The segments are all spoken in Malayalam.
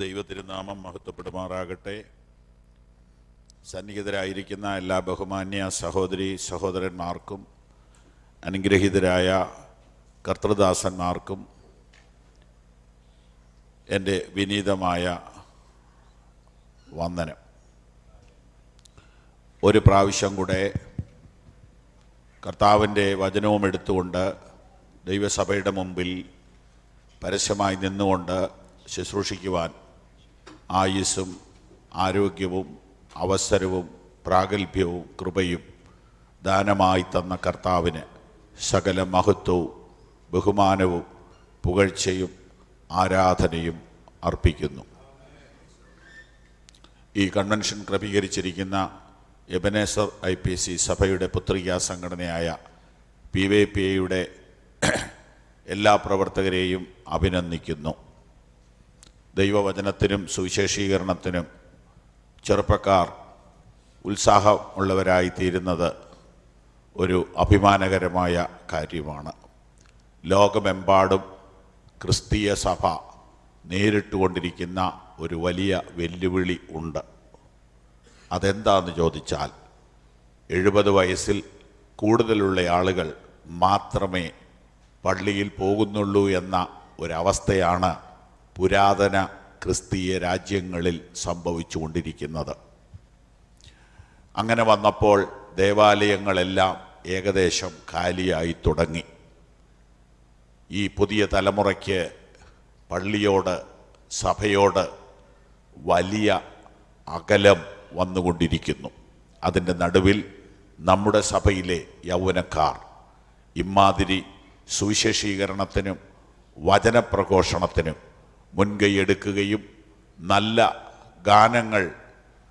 ദൈവത്തിരുനാമം മഹത്വപ്പെടുമാറാകട്ടെ. സന്നിഹിതരായിരിക്കുന്ന എല്ലാ ബഹുമാന്യ സഹോദരി സഹോദരന്മാർക്കും അനുഗ്രഹീതരായ കർത്തൃദാസന്മാർക്കും എന്റെ വിനീതമായ വന്ദനം. ഒരു പ്രാവശ്യം കൂടെ കർത്താവിന്റെ വചനവും എടുത്തുകൊണ്ട് ദൈവസഭയുടെ മുമ്പിൽ പരസ്യമായി നിന്നുകൊണ്ട് ശുശ്രൂഷിക്കുവാൻ ആയുസ്സും ആരോഗ്യവും അവസരവും പ്രാഗൽഭ്യവും കൃപയും ദാനമായി തന്ന കർത്താവിന് സകല മഹത്വവും ബഹുമാനവും പുകഴ്ചയും ആരാധനയും അർപ്പിക്കുന്നു. ഈ കൺവെൻഷൻ ക്രമീകരിച്ചിരിക്കുന്ന എബനേസർ ഐ പി സി സഭയുടെ പുത്രികാ സംഘടനയായ പി വൈ പി എയുടെ എല്ലാ പ്രവർത്തകരെയും അഭിനന്ദിക്കുന്നു. ദൈവവചനത്തിനും സുവിശേഷീകരണത്തിനും ചെറുപ്പക്കാർ ഉത്സാഹമുള്ളവരായി തീരുന്നത് ഒരു അഭിമാനകരമായ കാര്യമാണ്. ലോകമെമ്പാടും ക്രിസ്തീയ സഭ നേരിട്ടുകൊണ്ടിരിക്കുന്ന ഒരു വലിയ വെല്ലുവിളി ഉണ്ട്. അതെന്താണെന്ന് ചോദിച്ചാൽ എഴുപത് വയസ്സിൽ കൂടുതലുള്ള ആളുകൾ മാത്രമേ പള്ളിയിൽ പോകുന്നുള്ളൂ എന്ന ഒരവസ്ഥയാണ് പുരാതന ക്രിസ്തീയ രാജ്യങ്ങളിൽ സംഭവിച്ചുകൊണ്ടിരിക്കുന്നത്. അങ്ങനെ വന്നപ്പോൾ ദേവാലയങ്ങളെല്ലാം ഏകദേശം കാലിയായി തുടങ്ങി. ഈ പുതിയ തലമുറയ്ക്ക് പള്ളിയോട് സഭയോട് വലിയ അകലം വന്നുകൊണ്ടിരിക്കുന്നു. അതിന്റെ നടുവിൽ നമ്മുടെ സഭയിലെ യൗവനക്കാർ ഇമാതിരി സുവിശേഷീകരണത്തിനും വചനപ്രഘോഷണത്തിനും മുൻകൈയെടുക്കുകയും നല്ല ഗാനങ്ങൾ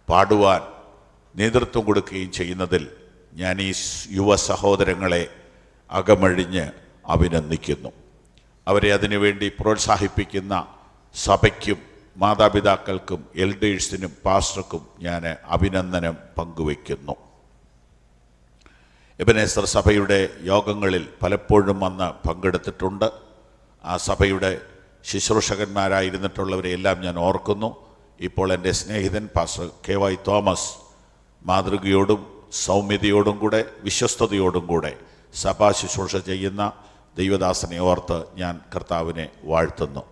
പാടുവാൻ നേതൃത്വം കൊടുക്കുകയും ചെയ്യുന്നതിൽ ഞാൻ ഈ യുവ സഹോദരങ്ങളെ അകമഴിഞ്ഞ് അഭിനന്ദിക്കുന്നു. അവരെ അതിനുവേണ്ടി പ്രോത്സാഹിപ്പിക്കുന്ന സഭയ്ക്കും മാതാപിതാക്കൾക്കും എൽഡേഴ്സിനും പാസ്റ്റർക്കും ഞാൻ അഭിനന്ദനം പങ്കുവയ്ക്കുന്നു. എബനേസർ സഭയുടെ യോഗങ്ങളിൽ പലപ്പോഴും വന്ന് പങ്കെടുത്തിട്ടുണ്ട്. ആ സഭയുടെ ശുശ്രൂഷകന്മാരായിരുന്നിട്ടുള്ളവരെ എല്ലാം ഞാൻ ഓർക്കുന്നു. ഇപ്പോൾ എന്റെ സ്നേഹിതൻ പാസ് കെ വൈ തോമസ് മാതൃകയോടും സൗമ്യതയോടും കൂടെ വിശ്വസ്തയോടും കൂടെ സഭാ ശുശ്രൂഷ ചെയ്യുന്ന ദൈവദാസനെ ഓർത്ത് ഞാൻ കർത്താവിനെ വാഴ്ത്തുന്നു.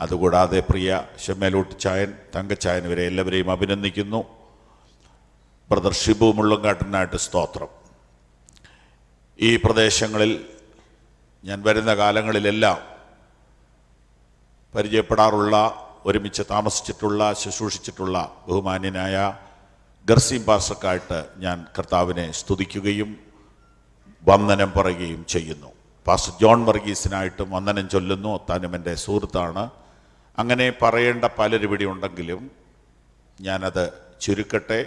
അതുകൂടാതെ പ്രിയ ഷെമ്മേലൂട്ട് ചായൻ തങ്കച്ചായൻ ഇവരെ എല്ലാവരെയും അഭിനന്ദിക്കുന്നു. ബ്രദർ ഷിബു മുള്ളങ്കാട്ടനായിട്ട് സ്തോത്രം. ഈ പ്രദേശങ്ങളിൽ ഞാൻ വരുന്ന കാലങ്ങളിലെല്ലാം പരിചയപ്പെടാറുള്ള ഒരുമിച്ച് താമസിച്ചിട്ടുള്ള ശുശ്രൂഷിച്ചിട്ടുള്ള ബഹുമാന്യനായ ഗർസീം പാസ്റ്റർക്കായിട്ട് ഞാൻ കർത്താവിനെ സ്തുതിക്കുകയും വന്ദനം പറയുകയും ചെയ്യുന്നു. പാസ്റ്റർ ജോൺ വർഗീസിനായിട്ടും വന്ദനം ചൊല്ലുന്നു. താനും എന്റെ സുഹൃത്താണ്. അങ്ങനെ പറയേണ്ട പലരും ഇവിടെ ഉണ്ടെങ്കിലും ഞാനത് ചുരുക്കട്ടെ.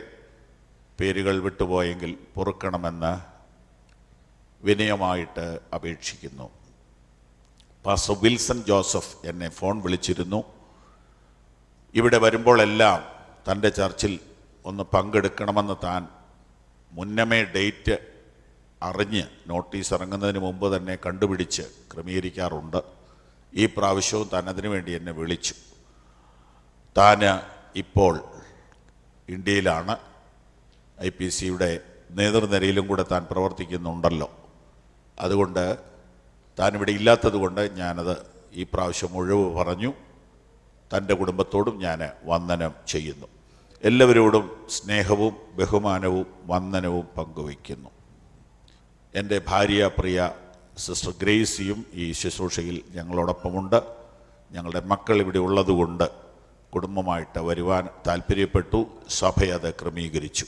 പേരുകൾ വിട്ടുപോയെങ്കിൽ പൊറുക്കണമെന്ന് വിനയമായിട്ട് അപേക്ഷിക്കുന്നു. പാസ്റ്റർ വിൽസൺ ജോസഫ് എന്നെ ഫോൺ വിളിച്ചിരുന്നു. ഇവിടെ വരുമ്പോഴെല്ലാം തന്റെ ചർച്ചിൽ ഒന്ന് പങ്കെടുക്കണമെന്ന് താൻ മുന്നമേ ഡേറ്റ് അറിഞ്ഞ് നോട്ടീസ് ഇറങ്ങുന്നതിന് മുമ്പ് തന്നെ കണ്ടുപിടിച്ച് ക്രമീകരിക്കാറുണ്ട്. ഈ പ്രാവശ്യവും താൻ അതിനു വേണ്ടി എന്നെ വിളിച്ചു. താൻ ഇപ്പോൾ ഇന്ത്യയിലാണ്. ഐ പി സിയുടെ നേതൃനിരയിലും കൂടെ താൻ പ്രവർത്തിക്കുന്നുണ്ടല്ലോ. അതുകൊണ്ട് താൻ ഇവിടെ ഇല്ലാത്തത് കൊണ്ട് ഞാനത് ഈ പ്രാവശ്യം ഒഴിവ് പറഞ്ഞു. തന്റെ കുടുംബത്തോടും ഞാൻ വന്ദനം ചെയ്യുന്നു. എല്ലാവരോടും സ്നേഹവും ബഹുമാനവും വന്ദനവും പങ്കുവയ്ക്കുന്നു. എന്റെ ഭാര്യ പ്രിയ സിസ്റ്റർ ഗ്രേസിയും ഈ ശുശ്രൂഷയിൽ ഞങ്ങളോടൊപ്പമുണ്ട്. ഞങ്ങളുടെ മക്കൾ ഇവിടെ ഉള്ളതുകൊണ്ട് കുടുംബമായിട്ട് വരുവാൻ താല്പര്യപ്പെട്ടു. സഭ അത് ക്രമീകരിച്ചു.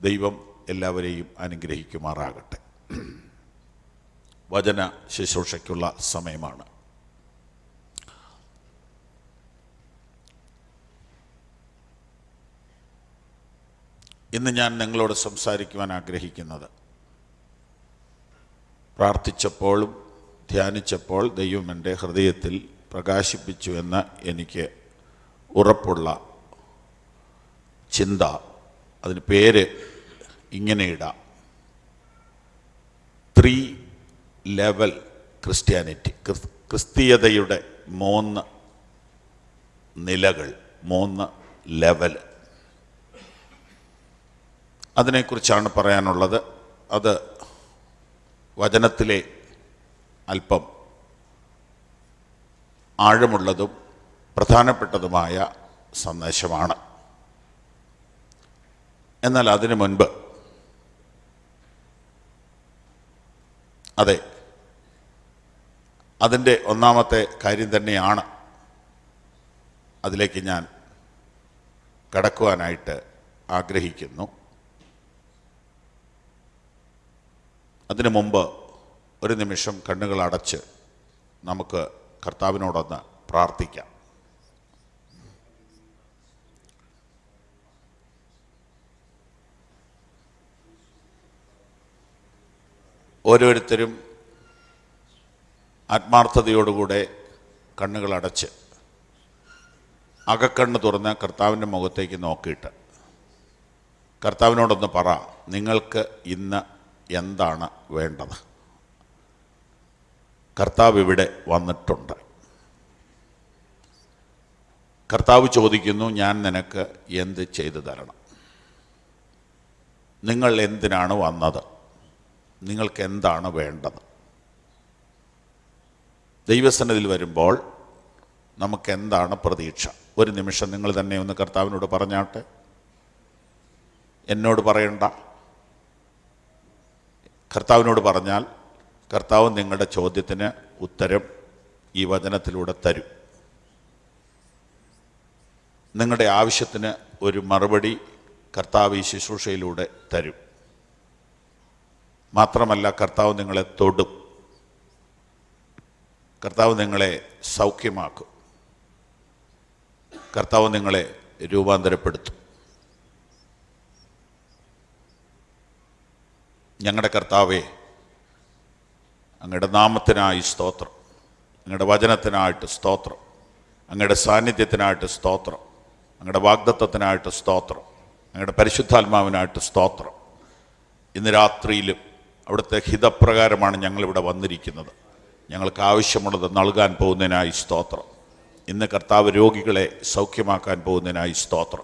ദൈവം എല്ലാവരെയും അനുഗ്രഹിക്കുമാറാകട്ടെ. വചന ശുശ്രൂഷയ്ക്കുള്ള സമയമാണ്. ഇന്ന് ഞാൻ നിങ്ങളോട് സംസാരിക്കുവാൻ ആഗ്രഹിക്കുന്നത് പ്രാർത്ഥിച്ചപ്പോഴും ധ്യാനിച്ചപ്പോൾ ദൈവം എന്റെ ഹൃദയത്തിൽ പ്രകാശിപ്പിച്ചു എന്ന് എനിക്ക് ഉറപ്പുള്ള ചിന്ത അതിന് പേര് ഇങ്ങനെ ഇടാം ത്രീ ലെവൽ ക്രിസ്ത്യാനിറ്റി ക്രിസ്തീയതയുടെ മൂന്ന് നിലകൾ മൂന്ന് ലെവൽ അതിനെക്കുറിച്ചാണ് പറയാനുള്ളത്. അത് വചനത്തിലെ അല്പം ആഴമുള്ളതും പ്രധാനപ്പെട്ടതുമായ സന്ദേശമാണ്. എന്നാൽ അതിനു മുൻപ് അതെ അതിന്റെ ഒന്നാമത്തെ കാര്യം തന്നെയാണ് അതിലേക്ക് ഞാൻ കടക്കുവാനായിട്ട് ആഗ്രഹിക്കുന്നു. അതിനു മുമ്പ് ഒരു നിമിഷം കണ്ണുകൾ അടച്ച് നമുക്ക് കർത്താവിനോടൊന്ന് പ്രാർത്ഥിക്കാം. ഓരോരുത്തരും ആത്മാർത്ഥതയോടുകൂടെ കണ്ണുകളടച്ച് അകക്കണ്ണ് തുറന്ന് കർത്താവിന്റെ മുഖത്തേക്ക് നോക്കിയിട്ട് കർത്താവിനോടൊന്ന് പറ നിങ്ങൾക്ക് ഇന്ന് എന്താണ് വേണ്ടത്? കർത്താവ് ഇവിടെ വന്നിട്ടുണ്ട്. കർത്താവ് ചോദിക്കുന്നു ഞാൻ നിനക്ക് എന്ത് ചെയ്തു തരണം? നിങ്ങൾ എന്തിനാണ് വന്നത്? നിങ്ങൾക്ക് എന്താണ് വേണ്ടത്? ദൈവസന്നിധിയിൽ വരുമ്പോൾ നമുക്ക് എന്താണ് പ്രതീക്ഷ? ഒരു നിമിഷം നിങ്ങൾ തന്നെ ഒന്ന് കർത്താവിനോട് പറഞ്ഞാട്ടെ. എന്നോട് പറയണ്ട. കർത്താവിനോട് പറഞ്ഞാൽ കർത്താവ് നിങ്ങളുടെ ചോദ്യത്തിന് ഉത്തരം ഈ വചനത്തിലൂടെ തരും. നിങ്ങളുടെ ആവശ്യത്തിന് ഒരു മറുപടി കർത്താവ് ഈ ശുശ്രൂഷയിലൂടെ തരും. മാത്രമല്ല കർത്താവ് നിങ്ങളെ തൊടും. കർത്താവ് നിങ്ങളെ സൗഖ്യമാക്കും. കർത്താവ് നിങ്ങളെ രൂപാന്തരപ്പെടുത്തും. ഞങ്ങളുടെ കർത്താവേ അങ്ങയുടെ നാമത്തിനായി സ്തോത്രം. അങ്ങയുടെ വചനത്തിനായിട്ട് സ്തോത്രം. അങ്ങയുടെ സാന്നിധ്യത്തിനായിട്ട് സ്തോത്രം. അങ്ങയുടെ വാഗ്ദത്വത്തിനായിട്ട് സ്തോത്രം. അങ്ങയുടെ പരിശുദ്ധാത്മാവിനായിട്ട് സ്തോത്രം. ഇന്ന് രാത്രിയിലും അവിടുത്തെ ഹിതപ്രകാരമാണ് ഞങ്ങളിവിടെ വന്നിരിക്കുന്നത്. ഞങ്ങൾക്ക് ആവശ്യമുള്ളത് നൽകാൻ പോകുന്നതിനായി സ്തോത്രം. ഇന്ന് കർത്താവ് രോഗികളെ സൗഖ്യമാക്കാൻ പോകുന്നതിനായി സ്തോത്രം.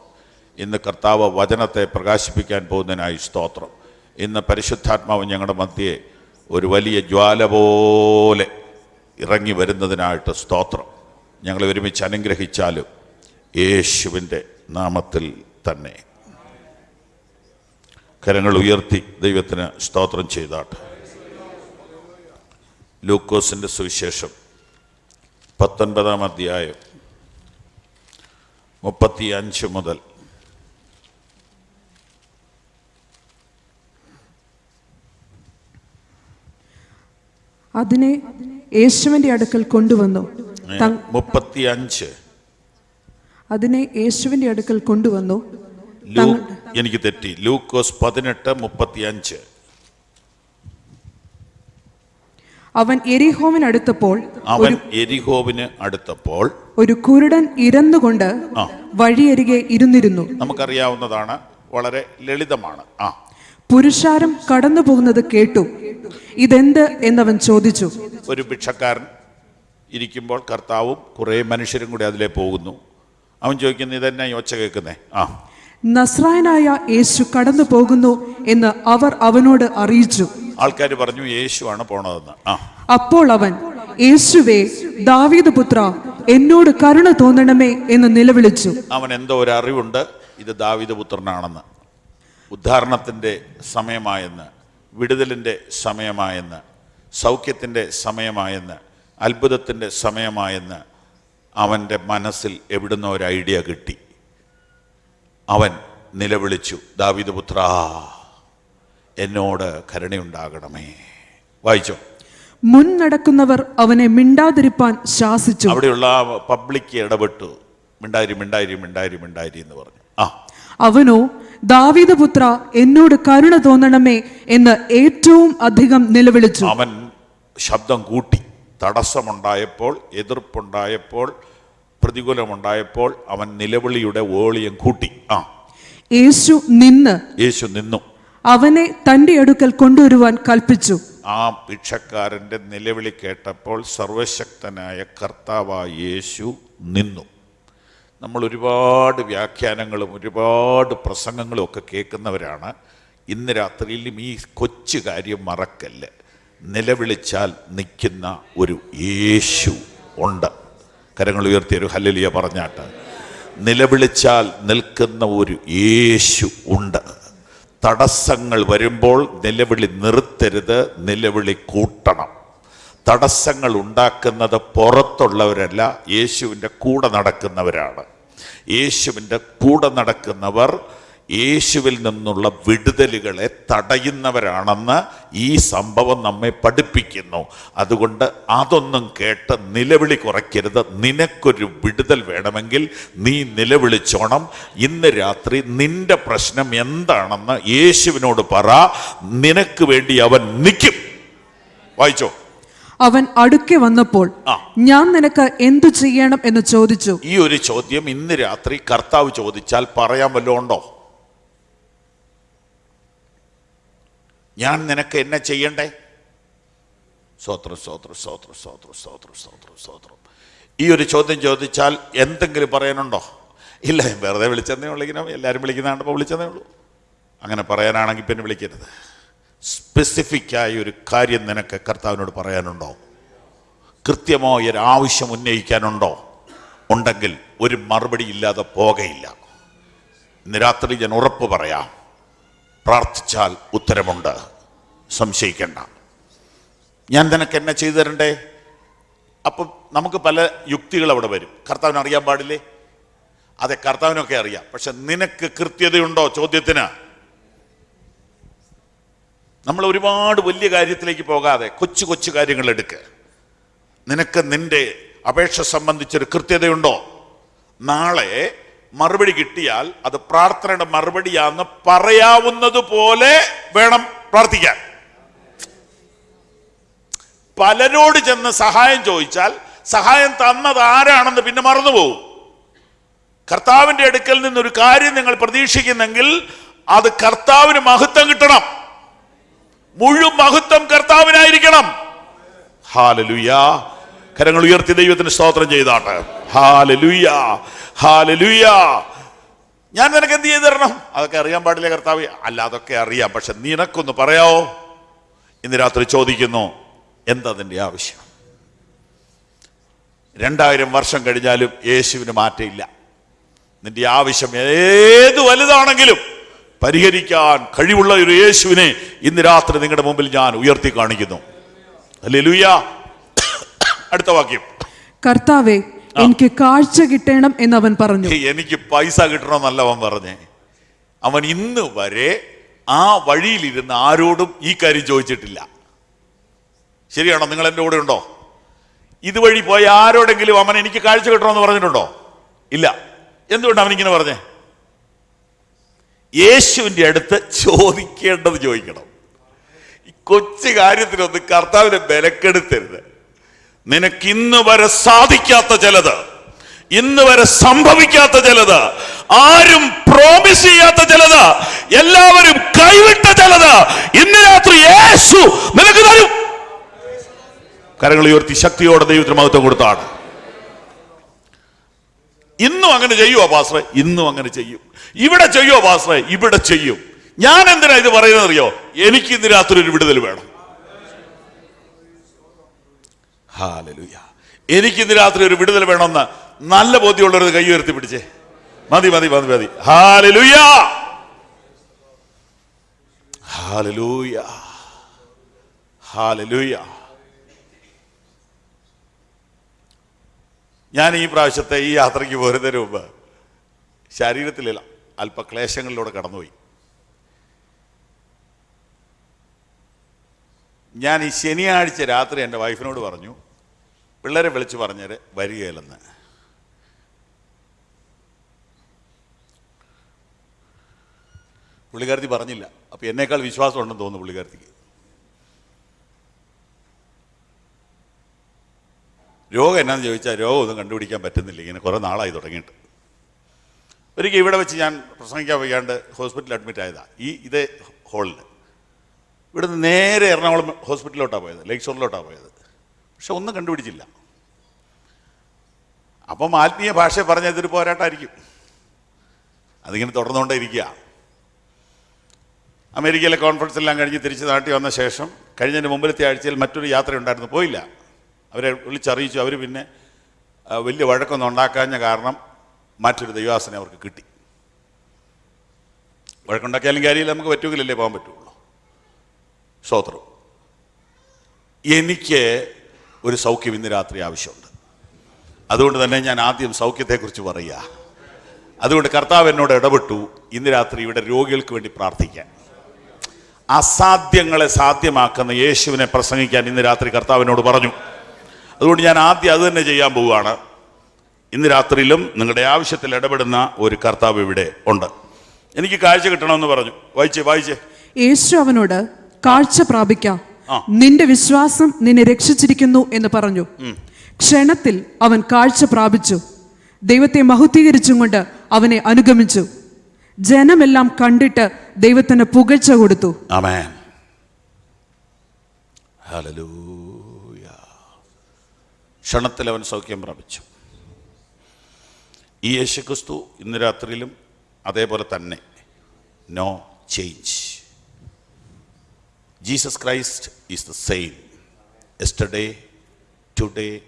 ഇന്ന് കർത്താവ് വചനത്തെ പ്രകാശിപ്പിക്കാൻ പോകുന്നതിനായി സ്തോത്രം. ഇന്ന് പരിശുദ്ധാത്മാവ് ഞങ്ങളുടെ മധ്യയെ ഒരു വലിയ ജ്വാല പോലെ ഇറങ്ങി വരുന്നതിനായിട്ട് സ്തോത്രം. ഞങ്ങൾ ഒരുമിച്ച് അനുഗ്രഹിച്ചാലും യേശുവിന്റെ നാമത്തിൽ തന്നെ. കരങ്ങൾ ഉയർത്തി ദൈവത്തിന് സ്തോത്രം ചെയ്താട്ട്. ലൂക്കോസിന്റെ സുവിശേഷം. പത്തൊൻപതാം അധ്യായം മുപ്പത്തി അഞ്ച് മുതൽ. അതിനെ യേശുവിന്റെ അടുക്കൽ കൊണ്ടുവന്നു. തങ്- മുപ്പത്തി അഞ്ച് അതിനെ യേശുവിന്റെ അടുക്കൽ കൊണ്ടുവന്നു. എനിക്ക് തെറ്റി. ലൂക്കോസ് പതിനെട്ട് മുപ്പത്തി അഞ്ച് അവൻ എരിഹോവിനടുത്തപ്പോൾ അവൻ എരിഹോവിന് അടുത്തപ്പോൾ ഒരു കുരുടൻ ഇരന്നുകൊണ്ട്. വഴിയരികെ ഇരുന്നിരുന്നു. നമുക്കറിയാവുന്നതാണ് വളരെ ലളിതമാണ്. ആ. പുരുഷാരം കടന്നു പോകുന്നത് കേട്ടു. ഇതെന്ത് എന്നവൻ ചോദിച്ചു. ഒരു ഭിക്ഷക്കാരൻ ഇരിക്കുമ്പോൾ കർത്താവും കുറേ മനുഷ്യരും കൂടി അതിലേ പോകുന്നു. അവൻ ചോദിക്കുന്നു ഇതെന്നെ ഈ ഒച്ച കേൾക്കുന്നേ? ആ. നസ്രായനായ യേശു കടന്നു പോകുന്നു എന്ന് അവർ അവനോട് അറിയിച്ചു. ആൾക്കാർ പറഞ്ഞു യേശുവാണ് പോണതെന്ന്. ആ. അപ്പോൾ അവൻ യേശുവേ ദാവീദ് പുത്ര എന്നോട് കരുണ തോന്നണമേ എന്ന് നിലവിളിച്ചു. അവൻ എന്തോ ഒരു അറിവുണ്ട് ഇത് ദാവീദ് പുത്രനാണെന്ന്. ഉദ്ധാരണത്തിന്റെ സമയമായെന്ന് വിടുതലിന്റെ സമയമായെന്ന് സൗഖ്യത്തിന്റെ സമയമായെന്ന് അത്ഭുതത്തിന്റെ സമയമായെന്ന് അവന്റെ മനസ്സിൽ എവിടുന്ന ഒരു ഐഡിയ കിട്ടി. അവൻ നിലവിളിച്ചു ദാവിദ് പുത്ര എന്നോട് കരുണയുണ്ടാകണമേ. വായിച്ചോ. മുൻ നടക്കുന്നവർ അവനെ മിണ്ടാതിരിപ്പാൻ ശാസിച്ചു. അവിടെയുള്ള പബ്ലിക് ഇടപെട്ടു. മിണ്ടാരി മിണ്ടാരി മിണ്ടാരി മിണ്ടാരി എന്ന് പറഞ്ഞു. ആ. അവനോ ദാവീദ് പുത്ര എന്നോട് കരുണ തോന്നണമേ എന്ന് ഏറ്റവും അധികം നിലവിളിച്ചു. അവൻ ശബ്ദം കൂട്ടി. തടസ്സമുണ്ടായപ്പോൾ എതിർപ്പുണ്ടായപ്പോൾ പ്രതികൂലമുണ്ടായപ്പോൾ അവൻ നിലവിളിയുടെ വോളിയം കൂട്ടി. ആ. യേശു നിന്ന്. യേശു നിന്നു. അവനെ തന്റെ അടുക്കൽ കൊണ്ടുവരുവാൻ കൽപ്പിച്ചു. ആ ഭിക്ഷക്കാരന്റെ നിലവിളി കേട്ടപ്പോൾ സർവശക്തനായ കർത്താവായ യേശു നിന്നു. നമ്മൾ ഒരുപാട് വ്യാഖ്യാനങ്ങളും ഒരുപാട് പ്രസംഗങ്ങളും ഒക്കെ കേൾക്കുന്നവരാണ്. ഇന്ന് രാത്രിയിലും ഈ കൊച്ചു കാര്യം മറക്കല്ല്. നിലവിളിച്ചാൽ നിൽക്കുന്ന ഒരു യേശു ഉണ്ട്. കരങ്ങൾ ഉയർത്തിയ ഒരു ഹല്ലലിയ പറഞ്ഞാട്ട്. നിലവിളിച്ചാൽ നിൽക്കുന്ന ഒരു യേശു ഉണ്ട്. തടസ്സങ്ങൾ വരുമ്പോൾ നിലവിളി നിർത്തരുത് നിലവിളി കൂട്ടണം. തടസ്സങ്ങൾ ഉണ്ടാക്കുന്നത് പുറത്തുള്ളവരല്ല യേശുവിന്റെ കൂടെ നടക്കുന്നവരാണ്. യേശുവിന്റെ കൂടെ നടക്കുന്നവർ യേശുവിൽ നിന്നുള്ള വിടുതലുകളെ തടയുന്നവരാണെന്ന് ഈ സംഭവം നമ്മെ പഠിപ്പിക്കുന്നു. അതുകൊണ്ട് അതൊന്നും കേട്ട് നിലവിളി കുറയ്ക്കരുത്. നിനക്കൊരു വിടുതൽ വേണമെങ്കിൽ നീ നിലവിളിച്ചോണം. ഇന്ന് രാത്രി നിന്റെ പ്രശ്നം എന്താണെന്ന് യേശുവിനോട് പറ. നിനക്ക് വേണ്ടി അവൻ നിൽക്കും വായിച്ചോ? അവൻ അടുക്കെ വന്നപ്പോൾ ഞാൻ നിനക്ക് എന്തു ചെയ്യണം എന്ന് ചോദിച്ചു. ഈ ഒരു ചോദ്യം ഇന്ന് രാത്രി കർത്താവ് ചോദിച്ചാൽ പറയാൻ വല്ലതും ഉണ്ടോ? ഞാൻ നിനക്ക് എന്നെ ചെയ്യണ്ടേ? സ്തോത്രം സ്തോത്രം സ്തോത്രം സ്തോത്രം സ്തോത്രം സ്തോത്രം സ്തോത്രം ഈ ഒരു ചോദ്യം ചോദിച്ചാൽ എന്തെങ്കിലും പറയാനുണ്ടോ? ഇല്ല വെറുതെ വിളിച്ചതേ ഉള്ളൂ ഇങ്ങനെ എല്ലാവരും വിളിക്കുന്നതാണ്ടപ്പോൾ വിളിച്ചതേ ഉള്ളൂ. അങ്ങനെ പറയാനാണെങ്കിൽ പിന്നെ വിളിക്കരുത്. സ്പെസിഫിക്കായ ഒരു കാര്യം നിനക്ക് കർത്താവിനോട് പറയാനുണ്ടോ? കൃത്യമോ ഒരു ആവശ്യം ഉന്നയിക്കാനുണ്ടോ? ഉണ്ടെങ്കിൽ ഒരു മറുപടി ഇല്ലാതെ പോകയില്ല. ഇന്ന് രാത്രി ഞാൻ ഉറപ്പ് പറയാം. പ്രാർത്ഥിച്ചാൽ ഉത്തരമുണ്ട്. സംശയിക്കണ്ട. ഞാൻ നിനക്ക് എന്നെ ചെയ്തു തരണ്ടേ? അപ്പം നമുക്ക് പല യുക്തികൾ അവിടെ വരും. കർത്താവിന് അറിയാൻ പാടില്ലേ? അതെ കർത്താവിനൊക്കെ അറിയാം. പക്ഷെ നിനക്ക് കൃത്യതയുണ്ടോ ചോദ്യത്തിന്? നമ്മൾ ഒരുപാട് വലിയ കാര്യത്തിലേക്ക് പോകാതെ കൊച്ചു കൊച്ചു കാര്യങ്ങൾ എടുക്കുക നിനക്ക് നിന്റെ അപേക്ഷ സംബന്ധിച്ചൊരു കൃത്യതയുണ്ടോ? നാളെ മറുപടി കിട്ടിയാൽ അത് പ്രാർത്ഥനയുടെ മറുപടിയാന്ന് പറയാവുന്നത് പോലെ വേണം പ്രാർത്ഥിക്കാൻ. പലരോട് ചെന്ന് സഹായം ചോദിച്ചാൽ സഹായം തന്നത് ആരാണെന്ന് പിന്നെ മറന്നുപോകും. കർത്താവിന്റെ അടുക്കൽ നിന്നൊരു കാര്യം നിങ്ങൾ പ്രതീക്ഷിക്കുന്നെങ്കിൽ അത് കർത്താവിന് മഹത്വം കിട്ടണം. മുഴുവൻ മഹത്വം കർത്താവിനായിരിക്കണം. ഹാലലുയാ. കരങ്ങൾ ഉയർത്തി ദൈവത്തിന് സ്തോത്രം ചെയ്താട്ടെ. ഹാലലുയ. ഹാലലുയ. ഞാൻ നിനക്ക് എന്ത് ചെയ്തു തരണം? അതൊക്കെ അറിയാൻ പാടില്ല കർത്താവ്? അല്ല അതൊക്കെ അറിയാം. പക്ഷെ നിനക്കൊന്ന് പറയാവോ? ഇന്ന് രാത്രി ചോദിക്കുന്നു എന്താ അതിന്റെ ആവശ്യം? രണ്ടായിരം വർഷം കഴിഞ്ഞാലും യേശുവിന് മാറ്റമില്ല. നിന്റെ ആവശ്യം ഏത് വലുതാണെങ്കിലും പരിഹരിക്കാൻ കഴിവുള്ള ഒരു യേശുവിനെ ഇന്ന് രാത്രി നിങ്ങളുടെ മുമ്പിൽ ഞാൻ ഉയർത്തി കാണിക്കുന്നു. അല്ലേ അടുത്ത വാക്യം. കർത്താവെ എനിക്ക് കാഴ്ച കിട്ടണം എന്ന് അവൻ പറഞ്ഞു എനിക്ക് പൈസ കിട്ടണമെന്നല്ല അവൻ പറഞ്ഞേ. അവൻ ഇന്ന് വരെ ആ വഴിയിലിരുന്ന് ആരോടും ഈ കാര്യം ചോദിച്ചിട്ടില്ല. ശരിയാണോ? നിങ്ങൾ എന്റെ കൂടെ ഉണ്ടോ? ഇതുവഴി പോയ ആരോടെങ്കിലും അവൻ എനിക്ക് കാഴ്ച കിട്ടണമെന്ന് പറഞ്ഞിട്ടുണ്ടോ? ഇല്ല. എന്തുകൊണ്ട് അവനിങ്ങനെ ഇങ്ങനെ പറഞ്ഞേ? യേശുവിന്റെ അടുത്ത് ചോദിക്കേണ്ടത് ചോദിക്കണം. ഈ കൊച്ചു കാര്യത്തിനൊന്ന് കർത്താവിനെ ബലക്കെടുത്തരുത്. നിനക്ക് ഇന്ന് വരെ സാധിക്കാത്ത ചിലത് ഇന്ന് വരെ സംഭവിക്കാത്ത ചിലത് ആരും പ്രോമിസ് ചെയ്യാത്ത ചിലത് എല്ലാവരും കൈവിട്ട ചിലത് ഇന്ന് രാത്രി യേശു നിനക്ക് തരും. കരങ്ങൾ ഉയർത്തി ശക്തിയോടെ ദൈവത്തിന് മഹത്വം കൊടുത്താണ്. ഇന്നും അങ്ങനെ ചെയ്യുമോ പാസ്റെ? ഇന്നും അങ്ങനെ ചെയ്യും. ഇവിടെ ചെയ്യുമോ പാസ്റെ? ഇവിടെ ചെയ്യും. ഞാൻ എന്തിനാ ഇത് പറയുന്നത് അറിയോ എനിക്ക് ഇന്ന് രാത്രി ഒരു വിടുതൽ വേണം. ഹാലലുയ. എനിക്ക് ഇന്ന് രാത്രി ഒരു വിടുതൽ വേണമെന്ന് നല്ല ബോധ്യമുള്ളവർ കൈ ഉയർത്തി പിടിച്ചേ. മതി മതി മതി മതി. ഹാലലുയ! ഹാലലൂയ. ഹാലലൂയ. ഞാൻ ഈ പ്രാവശ്യത്തെ ഈ യാത്രയ്ക്ക് പോരുന്നതിന് മുമ്പ് ശരീരത്തിലല്ല അല്പ ക്ലേശങ്ങളിലൂടെ കടന്നുപോയി. ഞാൻ ഈ ശനിയാഴ്ച രാത്രി എന്റെ വൈഫിനോട് പറഞ്ഞു പിള്ളേരെ വിളിച്ച് പറഞ്ഞേര് വരികയില്ലെന്ന്. പുള്ളിക്കാരത്തി പറഞ്ഞില്ല. അപ്പം എന്നേക്കാൾ വിശ്വാസം ഉണ്ടെന്ന് തോന്നുന്നു പുള്ളിക്കാരത്തിക്ക്. രോഗം എന്നാന്ന് ചോദിച്ചാൽ രോഗം ഒന്നും കണ്ടുപിടിക്കാൻ പറ്റുന്നില്ല. ഇങ്ങനെ കുറേ നാളായി തുടങ്ങിയിട്ട്. ഒരിക്കൽ ഇവിടെ വെച്ച് ഞാൻ പ്രസംഗിക്കാൻ വയ്യാണ്ട് ഹോസ്പിറ്റലിൽ അഡ്മിറ്റ് ആയതാണ് ഈ ഇതേ ഹോളിൽ ഇവിടുന്ന് നേരെ എറണാകുളം ഹോസ്പിറ്റലിലോട്ടാണ് പോയത് ലേക്ക് ഷോറിലോട്ടാണ് പോയത്. പക്ഷെ ഒന്നും കണ്ടുപിടിച്ചില്ല. അപ്പം ആത്മീയ ഭാഷ പറഞ്ഞ ഇതൊരു പോരാട്ടമായിരിക്കും. അതിങ്ങനെ തുടർന്നുകൊണ്ടേ ഇരിക്കുക. അമേരിക്കയിലെ കോൺഫറൻസ് എല്ലാം കഴിഞ്ഞ് തിരിച്ച് നാട്ടിൽ വന്ന ശേഷം കഴിഞ്ഞതിന് മുമ്പിലത്തെ ആഴ്ചയിൽ മറ്റൊരു യാത്ര ഉണ്ടായിരുന്നു പോയില്ല. അവരെ വിളിച്ചറിയിച്ചു അവർ പിന്നെ വലിയ വഴക്കൊന്നും ഉണ്ടാക്കാഞ്ഞ കാരണം മറ്റൊരു ദൈവാസനെ അവർക്ക് കിട്ടി. വഴക്കുണ്ടാക്കിയാലും കാര്യമില്ല നമുക്ക് പറ്റുമെങ്കിലല്ലേ പോകാൻ പറ്റുള്ളൂ സ്തോത്രം എനിക്ക് ഒരു സൗഖ്യം ഇന്ന് രാത്രി ആവശ്യമുണ്ട്. അതുകൊണ്ട് തന്നെ ഞാൻ ആദ്യം സൗഖ്യത്തെക്കുറിച്ച് പറയുക. അതുകൊണ്ട് കർത്താവ് എന്നോട് ഇടപെട്ടു ഇന്ന് രാത്രി ഇവിടെ രോഗികൾക്ക് വേണ്ടി പ്രാർത്ഥിക്കാൻ. അസാധ്യങ്ങളെ സാധ്യമാക്കുന്ന യേശുവിനെ പ്രസംഗിക്കാൻ ഇന്ന് രാത്രി കർത്താവിനോട് പറഞ്ഞു. അതുകൊണ്ട് ഞാൻ ആദ്യം അത് തന്നെ ചെയ്യാൻ പോവുകയാണ്. ഇന്ന് രാത്രിയിലും നിങ്ങളുടെ ആവശ്യത്തിൽ ഇടപെടുന്ന ഒരു കർത്താവ് ഇവിടെ ഉണ്ട്. എനിക്ക് കാഴ്ച കിട്ടണമെന്ന് പറഞ്ഞു. വായിച്ചേ വായിച്ചേ. യേശു അവനോട് കാഴ്ച പ്രാപിക്കാം. നിന്റെ വിശ്വാസം നിന്നെ രക്ഷിച്ചിരിക്കുന്നു എന്ന് പറഞ്ഞു. ക്ഷണത്തിൽ അവൻ കാഴ്ച പ്രാപിച്ചു. ദൈവത്തെ മഹുദ്ധീകരിച്ചും കൊണ്ട് അവനെ അനുഗമിച്ചു. ജനമെല്ലാം കണ്ടിട്ട് ദൈവത്തിന് പുകഴ്ച കൊടുത്തു. ക്ഷണത്തിൽ അവൻ സൗഖ്യം പ്രാപിച്ചു. ഈ യേശുക്രിസ്തു ഇന്ന് രാത്രിയിലും അതേപോലെ തന്നെ. No change Jesus Christ is the same yesterday today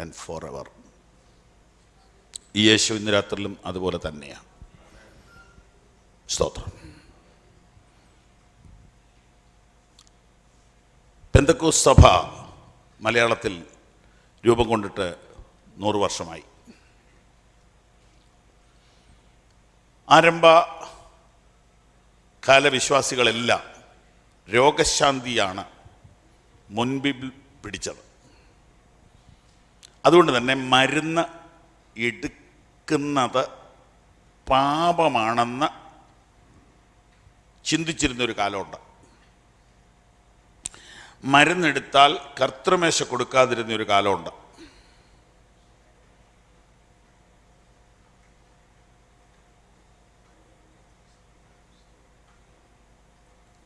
and forever ഈ യേശു ഇന്ന് രാത്രിയിലും അതുപോലെ തന്നെയാണ്. സ്തോത്രം. പെന്തക്കൂസ് സഭ മലയാളത്തിൽ രൂപം കൊണ്ടിട്ട് നൂറ് വർഷമായി. ആരംഭ കാലവിശ്വാസികളെല്ലാം രോഗശാന്തിയാണ് മുൻപിൽ പിടിച്ചത്. അതുകൊണ്ട് തന്നെ മരുന്ന് എടുക്കുന്നത് പാപമാണെന്ന് ചിന്തിച്ചിരുന്നൊരു കാലമുണ്ട്. മരുന്നെടുത്താൽ കർത്തൃമേശ കൊടുക്കാതിരുന്നൊരു കാലമുണ്ട്.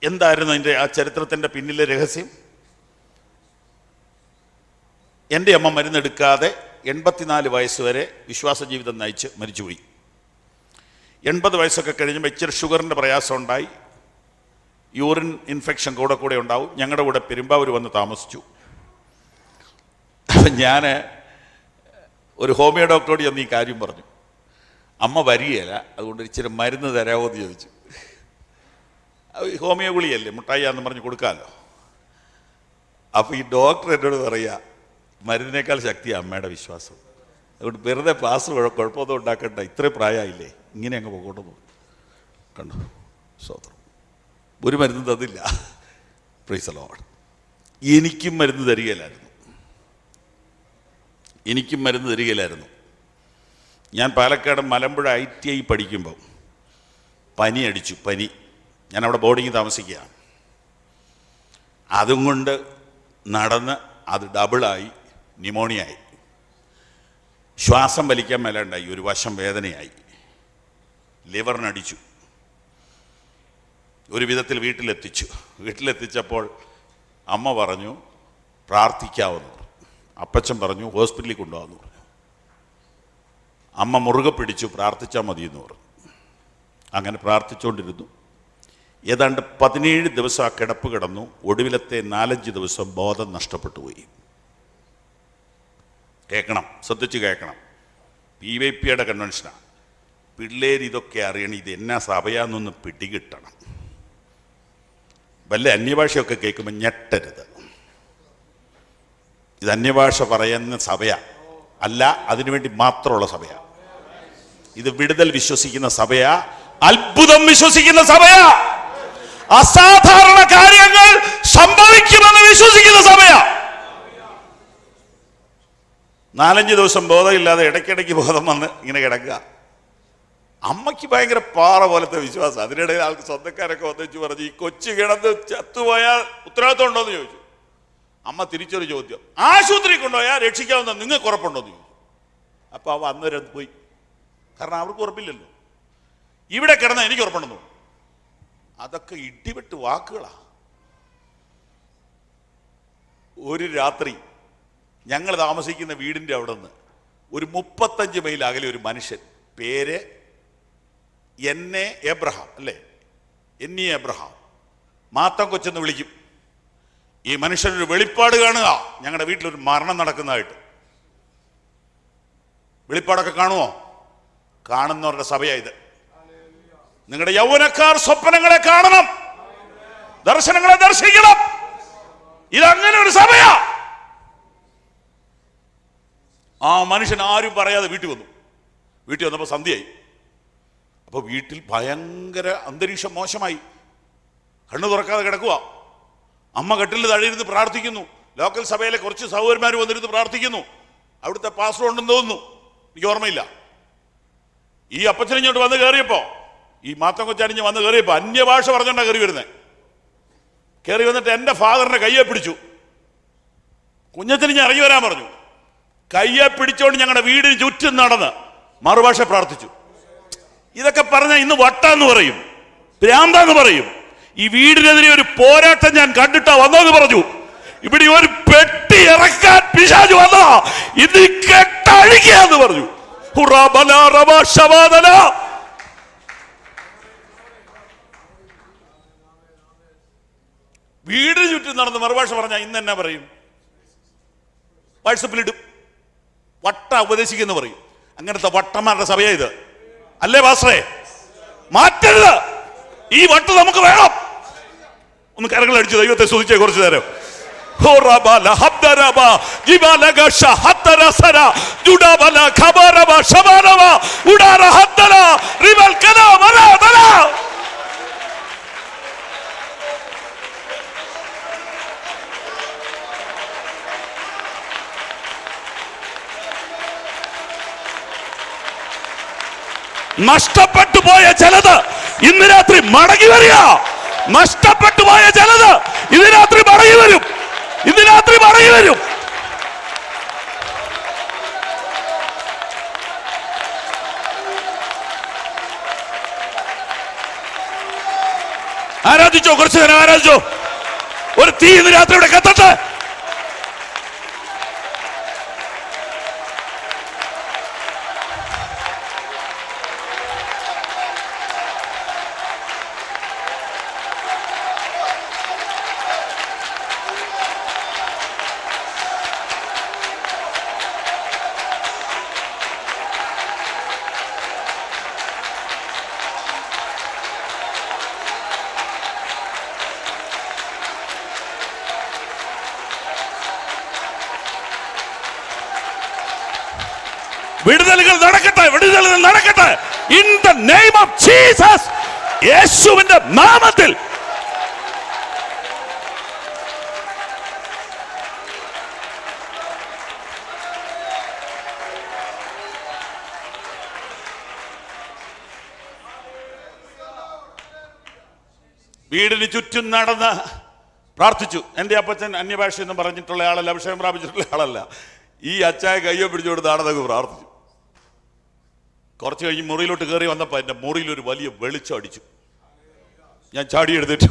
എന്തായിരുന്നു അതിന്റെ ആ ചരിത്രത്തിന്റെ പിന്നിലെ രഹസ്യം? എന്റെ അമ്മ മരുന്നെടുക്കാതെ എൺപത്തിനാല് വയസ്സ് വരെ വിശ്വാസ ജീവിതം നയിച്ച് മരിച്ചുപോയി. എൺപത് വയസ്സൊക്കെ കഴിഞ്ഞപ്പോൾ ഇച്ചിരി ഷുഗറിന്റെ പ്രയാസം ഉണ്ടായി യൂറിൻ ഇൻഫെക്ഷൻ കൂടെ കൂടെ ഉണ്ടാവും. ഞങ്ങളുടെ കൂടെ പെരുമ്പാവൂർ വന്ന് താമസിച്ചു. അപ്പം ഞാൻ ഒരു ഹോമിയോ ഡോക്ടറോട് ചെന്ന് ഈ കാര്യം പറഞ്ഞു. അമ്മ വരികയില്ല അതുകൊണ്ട് ഇച്ചിരി മരുന്ന് തരാമോ എന്ന് ചോദിച്ചു. ഹോമിയോ ഗുളിയല്ലേ മുട്ടായിയാന്ന് പറഞ്ഞ് കൊടുക്കാമല്ലോ അപ്പോൾ ഈ ഡോക്ടർ എന്നോട് പറയുക മരുന്നിനേക്കാൾ ശക്തിയാണ് അമ്മയുടെ വിശ്വാസം. അതുകൊണ്ട് വെറുതെ പാസ് കുഴപ്പമൊന്നും ഉണ്ടാക്കണ്ട ഇത്രയും പ്രായമായില്ലേ ഇങ്ങനെ അങ്ങ് പോകോട്ട് പോകും കണ്ടു സ്വതന്ത്രം. ഒരു മരുന്ന് തന്നില്ല. പ്രൈസ് ലോഡ് എനിക്കും മരുന്ന് തരികയില്ലായിരുന്നു. എനിക്കും മരുന്ന് തരികയില്ലായിരുന്നു. ഞാൻ Palakkad Malampuzha I T I പഠിക്കുമ്പോൾ പനി അടിച്ചു പനി. ഞാൻ അവിടെ ബോർഡിങ് താമസിക്കുകയാണ്. അതും കൊണ്ട് നടന്ന് അത് ഡബിളായി ന്യൂമോണിയായി. ശ്വാസം വലിക്കാൻ മേലുണ്ടായി ഒരു വശം വേദനയായി. ലിവറിനടിച്ചു. ഒരു വിധത്തിൽ വീട്ടിലെത്തിച്ചു. വീട്ടിലെത്തിച്ചപ്പോൾ അമ്മ പറഞ്ഞു പ്രാർത്ഥിക്കാമെന്ന് അപ്പച്ചൻ പറഞ്ഞു ഹോസ്പിറ്റലിൽ കൊണ്ടുപോകാമെന്ന് പറഞ്ഞു. അമ്മ മുറുകെ പിടിച്ചു പ്രാർത്ഥിച്ചാൽ മതിയെന്ന് പറഞ്ഞു. അങ്ങനെ പ്രാർത്ഥിച്ചുകൊണ്ടിരുന്നു. ഏതാണ്ട് പതിനേഴ് ദിവസം ആ കിടപ്പ് കിടന്നു. ഒടുവിലത്തെ നാലഞ്ച് ദിവസം ബോധം നഷ്ടപ്പെട്ടു പോയി. കേൾക്കണം ശ്രദ്ധിച്ച് കേൾക്കണം. പി വൈ പിയുടെ കൺവെൻഷനാണ് പിള്ളേർ ഇതൊക്കെ അറിയണം ഇത് എന്നാ സഭയാന്നൊന്ന് പിടികിട്ടണം. വല്ല അന്യഭാഷയൊക്കെ കേൾക്കുമ്പോൾ ഞെട്ടരുത്. ഇത് അന്യഭാഷ പറയുന്ന സഭയാ. അല്ല അതിനുവേണ്ടി മാത്രമുള്ള സഭയാ. ഇത് വിടുതൽ വിശ്വസിക്കുന്ന സഭയാ. അത്ഭുതം വിശ്വസിക്കുന്ന സഭയാ. അസാധാരണ കാര്യങ്ങൾ സംഭവിക്കുമെന്ന് വിശ്വസിക്കുന്ന സമയ. നാലഞ്ച് ദിവസം ബോധമില്ലാതെ ഇടയ്ക്കിടയ്ക്ക് ബോധം വന്ന് ഇങ്ങനെ കിടക്കുക. അമ്മയ്ക്ക് ഭയങ്കര പാറ പോലത്തെ വിശ്വാസം. അതിനിടയിൽ ആൾക്ക് സ്വന്തക്കാരൊക്കെ വന്നിച്ച് പറഞ്ഞു ഈ കൊച്ചു കിടന്ന് ചത്തുപോയാൽ ഉത്തരവാദിത്വം ഉണ്ടോ എന്ന് ചോദിച്ചു. അമ്മ തിരിച്ചൊരു ചോദ്യം. ആശുപത്രി കൊണ്ടുപോയാൽ രക്ഷിക്കാവുന്ന നിങ്ങൾക്ക് ഉറപ്പുണ്ടോ എന്ന് ചോദിച്ചു. അപ്പോൾ അവ അന്നേരം പോയി. കാരണം അവർക്ക് ഉറപ്പില്ലല്ലോ. ഇവിടെ കിടന്ന എനിക്ക് ഉറപ്പുണ്ടെന്നു അതൊക്കെ ഇടിവിട്ട് വാക്കുകളാ. ഒരു രാത്രി ഞങ്ങൾ താമസിക്കുന്ന വീടിന്റെ അവിടെ നിന്ന് ഒരു മുപ്പത്തഞ്ച് മൈൽ അകലെ ഒരു മനുഷ്യൻ പേര് എന്നെ എബ്രഹാം അല്ലേ? എന്നി എബ്രഹാം മാത്തം കൊച്ചെന്ന് വിളിക്കും. ഈ മനുഷ്യനൊരു വെളിപ്പാട് കാണുക. ഞങ്ങളുടെ വീട്ടിലൊരു മരണം നടക്കുന്നതായിട്ട്. വെളിപ്പാടൊക്കെ കാണുമോ കാണുന്നവരുടെ സഭയാ ഇത്. നിങ്ങളുടെ യൗവനക്കാർ സ്വപ്നങ്ങളെ കാണണം. ദർശനങ്ങളെ ദർശിക്കണം. ഇതങ്ങനെ ഒരു സഭയാ ആ മനുഷ്യൻ ആരും പറയാതെ വീട്ടിൽ വന്നു. വീട്ടിൽ വന്നപ്പോൾ സന്ധ്യയായി. അപ്പോൾ വീട്ടിൽ ഭയങ്കര അന്തരീക്ഷം മോശമായി. കണ്ണു തുറക്കാതെ കിടക്കുക അമ്മ കെട്ടിൽ തഴയിരുന്ന് പ്രാർത്ഥിക്കുന്നു. ലോക്കൽ സഭയിലെ കുറച്ച് സഹോദരന്മാർ വന്നിരുന്ന് പ്രാർത്ഥിക്കുന്നു. അവിടുത്തെ പാസ്റ്റർ ഉണ്ടെന്ന് തോന്നുന്നു. എനിക്ക് ഓർമ്മയില്ല. ഈ അപ്പച്ചൻ വന്ന് കയറിയപ്പോ ഈ മാത്തം കൊച്ചണിഞ്ഞ് വന്ന് കയറിയപ്പോൾ അന്യഭാഷ പറഞ്ഞോണ്ടാ കയറി വരുന്നത് കയറി വന്നിട്ട് എന്റെ ഫാദറിനെ കയ്യെ പിടിച്ചു. കുഞ്ഞത്തിന് ഞാൻ ഇറങ്ങി വരാൻ പറഞ്ഞു. കയ്യെ പിടിച്ചോണ്ട് ഞങ്ങളുടെ വീടിന് ചുറ്റും നടന്ന് മറുഭാഷ പ്രാർത്ഥിച്ചു. ഇതൊക്കെ പറഞ്ഞാൽ ഇന്ന് വട്ടാന്ന് പറയും. ഭ്രാന്താന്ന് പറയും. ഈ വീടിനെതിരെ ഒരു പോരാട്ടം ഞാൻ കണ്ടിട്ടാ വന്നോന്ന് പറഞ്ഞു. ഇവിടെ ഒരു പെട്ടി ഇറക്കാൻ പിശാജ് വന്നതാ. ഇത് പറഞ്ഞു. ബലാ റബാ ശബാദല. വീടിന് ചുറ്റും നടന്ന് മറുഭാഷ പറഞ്ഞാൽ ഇന്ന് എന്നാ പറയും? വാട്സപ്പിലിടും വട്ട ഉപദേശിക്കുന്നു പറയും. അങ്ങനത്തെ വട്ടന്മാരുടെ സഭയാ ഇത്. അല്ലേ പാസ്റ്ററേ? മാറ്റരുത്. ഈ വട്ട് നമുക്ക് വേണം. ഒന്ന് കരങ്ങൾ അടിച്ചു ദൈവത്തെ സ്തുതിച്ചേ കുറച്ചു നേരം. ഖബരബ, ശബരബ, ഉഡാര, ഹദ്ദല, റിവൽ, കല, വല. നഷ്ടപ്പെട്ടു പോയ ചിലത് ഇന്ന് രാത്രി മടങ്ങി വരിക. നഷ്ടപ്പെട്ടു പോയ ചിലത് ഇന്ന് രാത്രി മടങ്ങി വരും. ഇന്ന് രാത്രി മടങ്ങി വരും. ആരാധിച്ചോ? കുറച്ചു നേരം ആരാധിച്ചോ? ഒരു തീ ഇന്ന് രാത്രി ഇവിടെ കത്തട്ടെ. വിടുതലുകൾ നടക്കട്ടെ വിടുതലുകൾ നടക്കട്ടെ. In the name of Jesus യേശുവിന്റെ നാമത്തിൽ. വീടിന് ചുറ്റും നടന്ന് പ്രാർത്ഥിച്ചു. എന്റെ അപ്പച്ചൻ അന്യഭാഷ എന്ന് പറഞ്ഞിട്ടുള്ള ആളല്ല അഭിഷേകം പ്രാപിച്ചിട്ടുള്ള ആളല്ല. ഈ അച്ചായ കയ്യോ പിടിച്ചുകൊണ്ട് ആടതൊക്കെ പ്രാർത്ഥിച്ചു. കുറച്ച് കഴിഞ്ഞ് മുറിയിലോട്ട് കയറി വന്നപ്പോൾ എന്റെ മുറിയിൽ ഒരു വലിയ വെളിച്ചം അടിച്ചു. ഞാൻ ചാടി എടുത്തിട്ടു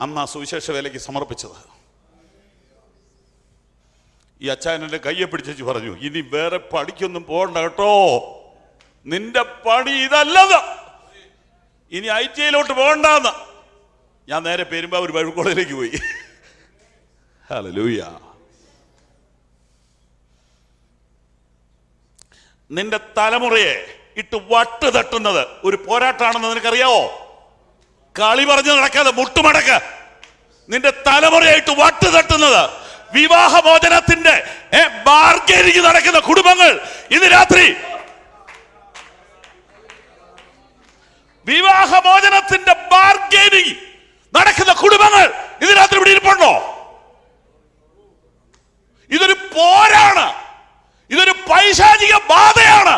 അന്ന് ആ സുവിശേഷ വേലയ്ക്ക് സമർപ്പിച്ചത്. ഈ അച്ചായൻ എന്റെ കയ്യെ പിടിച്ചു പറഞ്ഞു ഇനി വേറെ പണിക്കൊന്നും പോകണ്ട കേട്ടോ. നിന്റെ പണി ഇതല്ലത്. ഇനി ഐ ടി ഐയിലോട്ട് പോകണ്ടെന്ന്. ഞാൻ നേരെ പെരുമ്പാവൂർ ബൈബിൾ പോയി. ഹല്ലേലൂയ. നിന്റെ തലമുറയെ ഇട്ട് വട്ട് തട്ടുന്നത് ഒരു പോരാട്ടമാണെന്ന് നിനക്കറിയാവോ? കളി പറഞ്ഞു നടക്കാതെ മുട്ടുമടക്ക്. നിന്റെ തലമുറയായിട്ട് വട്ട് തട്ടുന്നത് വിവാഹമോചനത്തിന്റെ ബാർഗേനിങ് നടക്കുന്ന കുടുംബങ്ങൾ ഇന്ന് രാത്രി. വിവാഹമോചനത്തിന്റെ ബാർഗേനിങ് നടക്കുന്ന കുടുംബങ്ങൾ ഇന്ന് രാത്രി ഇവിടെ ഇരിപ്പുണ്ടോ? ഇതൊരു പോരാണ് ഇതൊരു പൈശാചിക ബാധയാണ്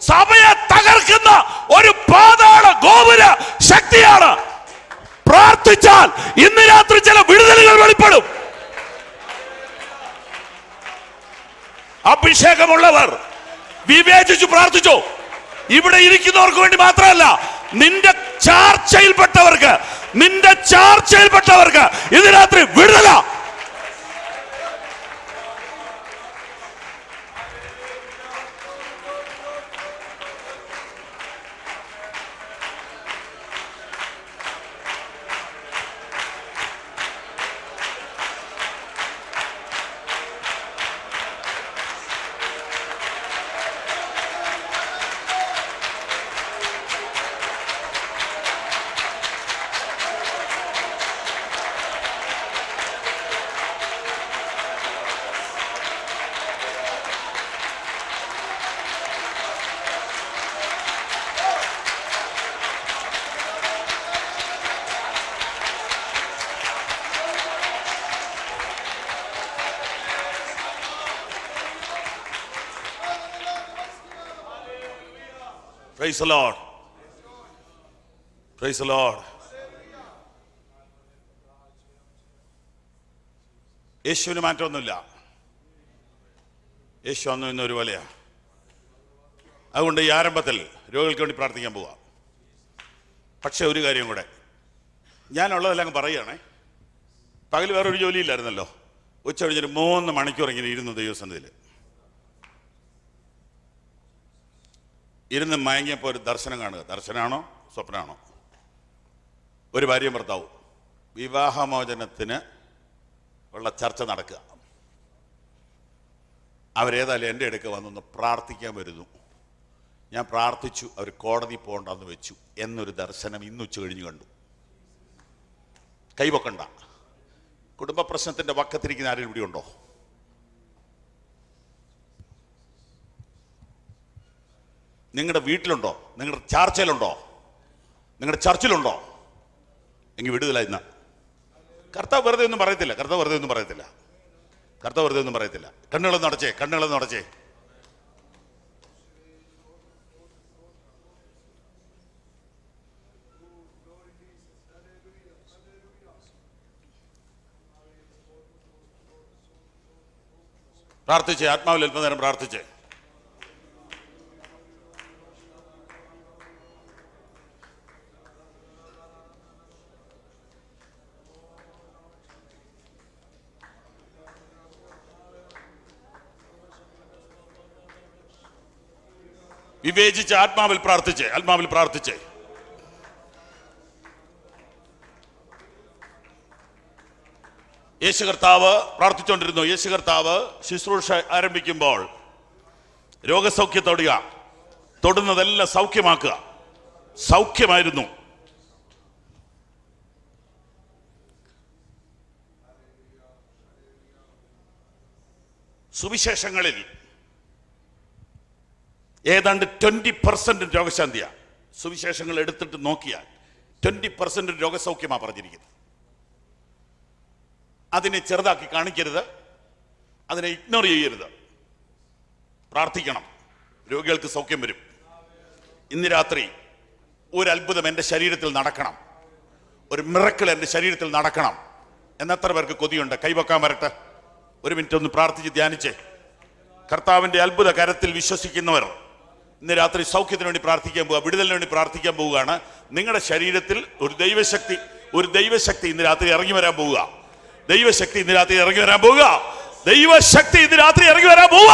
സഭയെ തകർക്കുന്ന ഒരു പാതാള ഗോപുര ശക്തിയാണ് പ്രാർത്ഥിച്ചാൽ ഇന്ന് രാത്രി ചില വിടുതലുകൾ വെളിപ്പെടും അഭിഷേകമുള്ളവർ. വിവേചിച്ചു പ്രാർത്ഥിച്ചു. ഇവിടെ ഇരിക്കുന്നവർക്ക് വേണ്ടി മാത്രമല്ല നിന്റെ ചാർച്ചയിൽപ്പെട്ടവർക്ക് നിന്റെ ചാർച്ചയിൽപ്പെട്ടവർക്ക് ഇത് രാത്രി വിടുതല. Praise Praise the Lord. യേശുവിന് മാറ്റമൊന്നുമില്ല. യേശു അന്നും ഇന്നും ഒരുപോലെയാ അതുകൊണ്ട് ഈ ആരംഭത്തിൽ രോഗികൾക്ക് വേണ്ടി പ്രാർത്ഥിക്കാൻ പോവാം. പക്ഷേ ഒരു കാര്യം കൂടെ. ഞാനുള്ളതെല്ലാം അങ്ങ് പറയുകയാണേ. പകൽ വേറൊരു ജോലിയില്ലായിരുന്നല്ലോ. ഉച്ച കഴിഞ്ഞൊരു മൂന്ന് മണിക്കൂർ ഇങ്ങനെ ഇരുന്നു ദൈവസന്നിധിയിൽ. ഇരുന്ന് മയങ്ങിയപ്പോൾ ഒരു ദർശനം കാണുക. ദർശനമാണോ സ്വപ്നമാണോ ഒരു ഭാര്യയും ഭർത്താവും. വിവാഹമോചനത്തിന് ഉള്ള ചർച്ച നടക്കുക. അവരേതായാലും എന്റെ അടുക്ക വന്നൊന്ന് പ്രാർത്ഥിക്കാൻ വരുന്നു. ഞാൻ പ്രാർത്ഥിച്ചു അവർ കോടതി പോകണ്ടെന്ന് വെച്ചു. എന്നൊരു ദർശനം ഇന്ന് ഉച്ച കഴിഞ്ഞ് കണ്ടു. കൈവക്കണ്ട കുടുംബ പ്രശ്നത്തിന്റെ വക്കത്തിരിക്കുന്ന ആരെങ്കിലും ഇവിടെ ഉണ്ടോ? നിങ്ങളുടെ വീട്ടിലുണ്ടോ? നിങ്ങളുടെ ചാർച്ചയിലുണ്ടോ നിങ്ങളുടെ ചർച്ചിലുണ്ടോ? എങ്കിൽ വിടുതല ഇന്ന്. കർത്താവ് വെറുതെ ഒന്നും പറയത്തില്ല. കർത്താവ് വെറുതെ ഒന്നും പറയത്തില്ല. കർത്താവ് വെറുതെ ഒന്നും പറയത്തില്ല. കണ്ണുകളൊന്നും അടച്ചേ കണ്ണുകളൊന്നും അടച്ചേ. പ്രാർത്ഥിച്ചേ ആത്മാവിൽ അല്പനേരം പ്രാർത്ഥിച്ചേ. വിവേചിച്ച് ആത്മാവിൽ പ്രാർത്ഥിച്ചേ ആത്മാവിൽ പ്രാർത്ഥിച്ചേ. യേശു കർത്താവ് പ്രാർത്ഥിച്ചുകൊണ്ടിരുന്നു. യേശു കർത്താവ് ശുശ്രൂഷ ആരംഭിക്കുമ്പോൾ രോഗസൗഖ്യ തൊടുക തൊടുന്നതെല്ലാം സൗഖ്യമാക്കുക. സൗഖ്യമായിരുന്നു. സുവിശേഷങ്ങളിൽ ഏതാണ്ട് ട്വന്റി പെർസെന്റ് രോഗശാന്തിയാണ് സുവിശേഷങ്ങൾ എടുത്തിട്ട് നോക്കിയാൽ ട്വന്റി പെർസെന്റ് രോഗസൗഖ്യമാണ് പറഞ്ഞിരിക്കുന്നത്. അതിനെ ചെറുതാക്കി കാണിക്കരുത്. അതിനെ ഇഗ്നോർ ചെയ്യരുത്. പ്രാർത്ഥിക്കണം. രോഗികൾക്ക് സൗഖ്യം വരും. ഇന്ന് രാത്രി ഒരു അത്ഭുതം എന്റെ ശരീരത്തിൽ നടക്കണം. ഒരു മിറക്കിൾ എന്റെ ശരീരത്തിൽ നടക്കണം. എന്നെത്ര പേർക്ക് കൊതിയുണ്ട്? കൈവക്കാൻ വരട്ടെ. ഒരു മിനിറ്റ് ഒന്ന് പ്രാർത്ഥിച്ച് ധ്യാനിച്ചേ. കർത്താവിന്റെ അത്ഭുത കരത്തിൽ വിശ്വസിക്കുന്നവർ ഇന്ന് രാത്രി സൗഖ്യത്തിന് വേണ്ടി പ്രാർത്ഥിക്കാൻ പോവുക വിടുതലിന് വേണ്ടി പ്രാർത്ഥിക്കാൻ പോവുകയാണ്. നിങ്ങളുടെ ശരീരത്തിൽ ഒരു ദൈവശക്തി ഒരു ദൈവശക്തി ഇന്ന് രാത്രി ഇറങ്ങി വരാൻ പോവുക. ദൈവശക്തി ഇന്ന് രാത്രി ഇറങ്ങി വരാൻ പോവുക. ദൈവശക്തി ഇന്ന് രാത്രി ഇറങ്ങി വരാൻ പോവുക.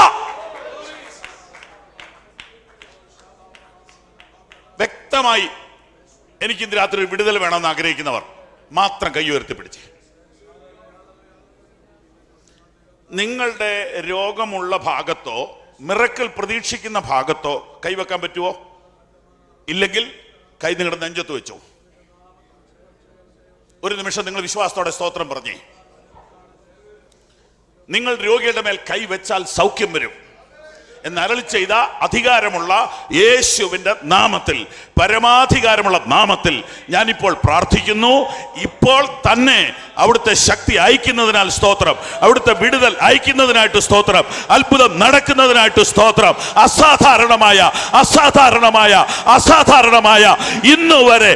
വ്യക്തമായി എനിക്ക് ഇന്ന് രാത്രി വിടുതൽ വേണമെന്ന് ആഗ്രഹിക്കുന്നവർ മാത്രം കൈ ഉയർത്തി പിടിച്ച്. നിങ്ങളുടെ രോഗമുള്ള ഭാഗത്തോ മിറക്കൽ പ്രതീക്ഷിക്കുന്ന ഭാഗത്തോ കൈവെക്കാൻ പറ്റുമോ ഇല്ലെങ്കിൽ കൈ നിങ്ങളുടെ നെഞ്ചത്ത് വെച്ചോ. ഒരു നിമിഷം നിങ്ങൾ വിശ്വാസത്തോടെ സ്തോത്രം പറഞ്ഞേ. നിങ്ങൾ രോഗിയുടെ മേൽ കൈവച്ചാൽ സൗഖ്യം വരും. എന്ന് അരളി ചെയ്ത അധികാരമുള്ള യേശുവിന്റെ നാമത്തിൽ പരമാധികാരമുള്ള നാമത്തിൽ ഞാനിപ്പോൾ പ്രാർത്ഥിക്കുന്നു. ഇപ്പോൾ തന്നെ അവിടുത്തെ ശക്തി അയക്കുന്നതിനാൽ സ്തോത്രം. അവിടുത്തെ വിടുതൽ അയക്കുന്നതിനായിട്ട് സ്തോത്രം. അത്ഭുതം നടക്കുന്നതിനായിട്ട് സ്തോത്രം. അസാധാരണമായ അസാധാരണമായ അസാധാരണമായ ഇന്ന് വരെ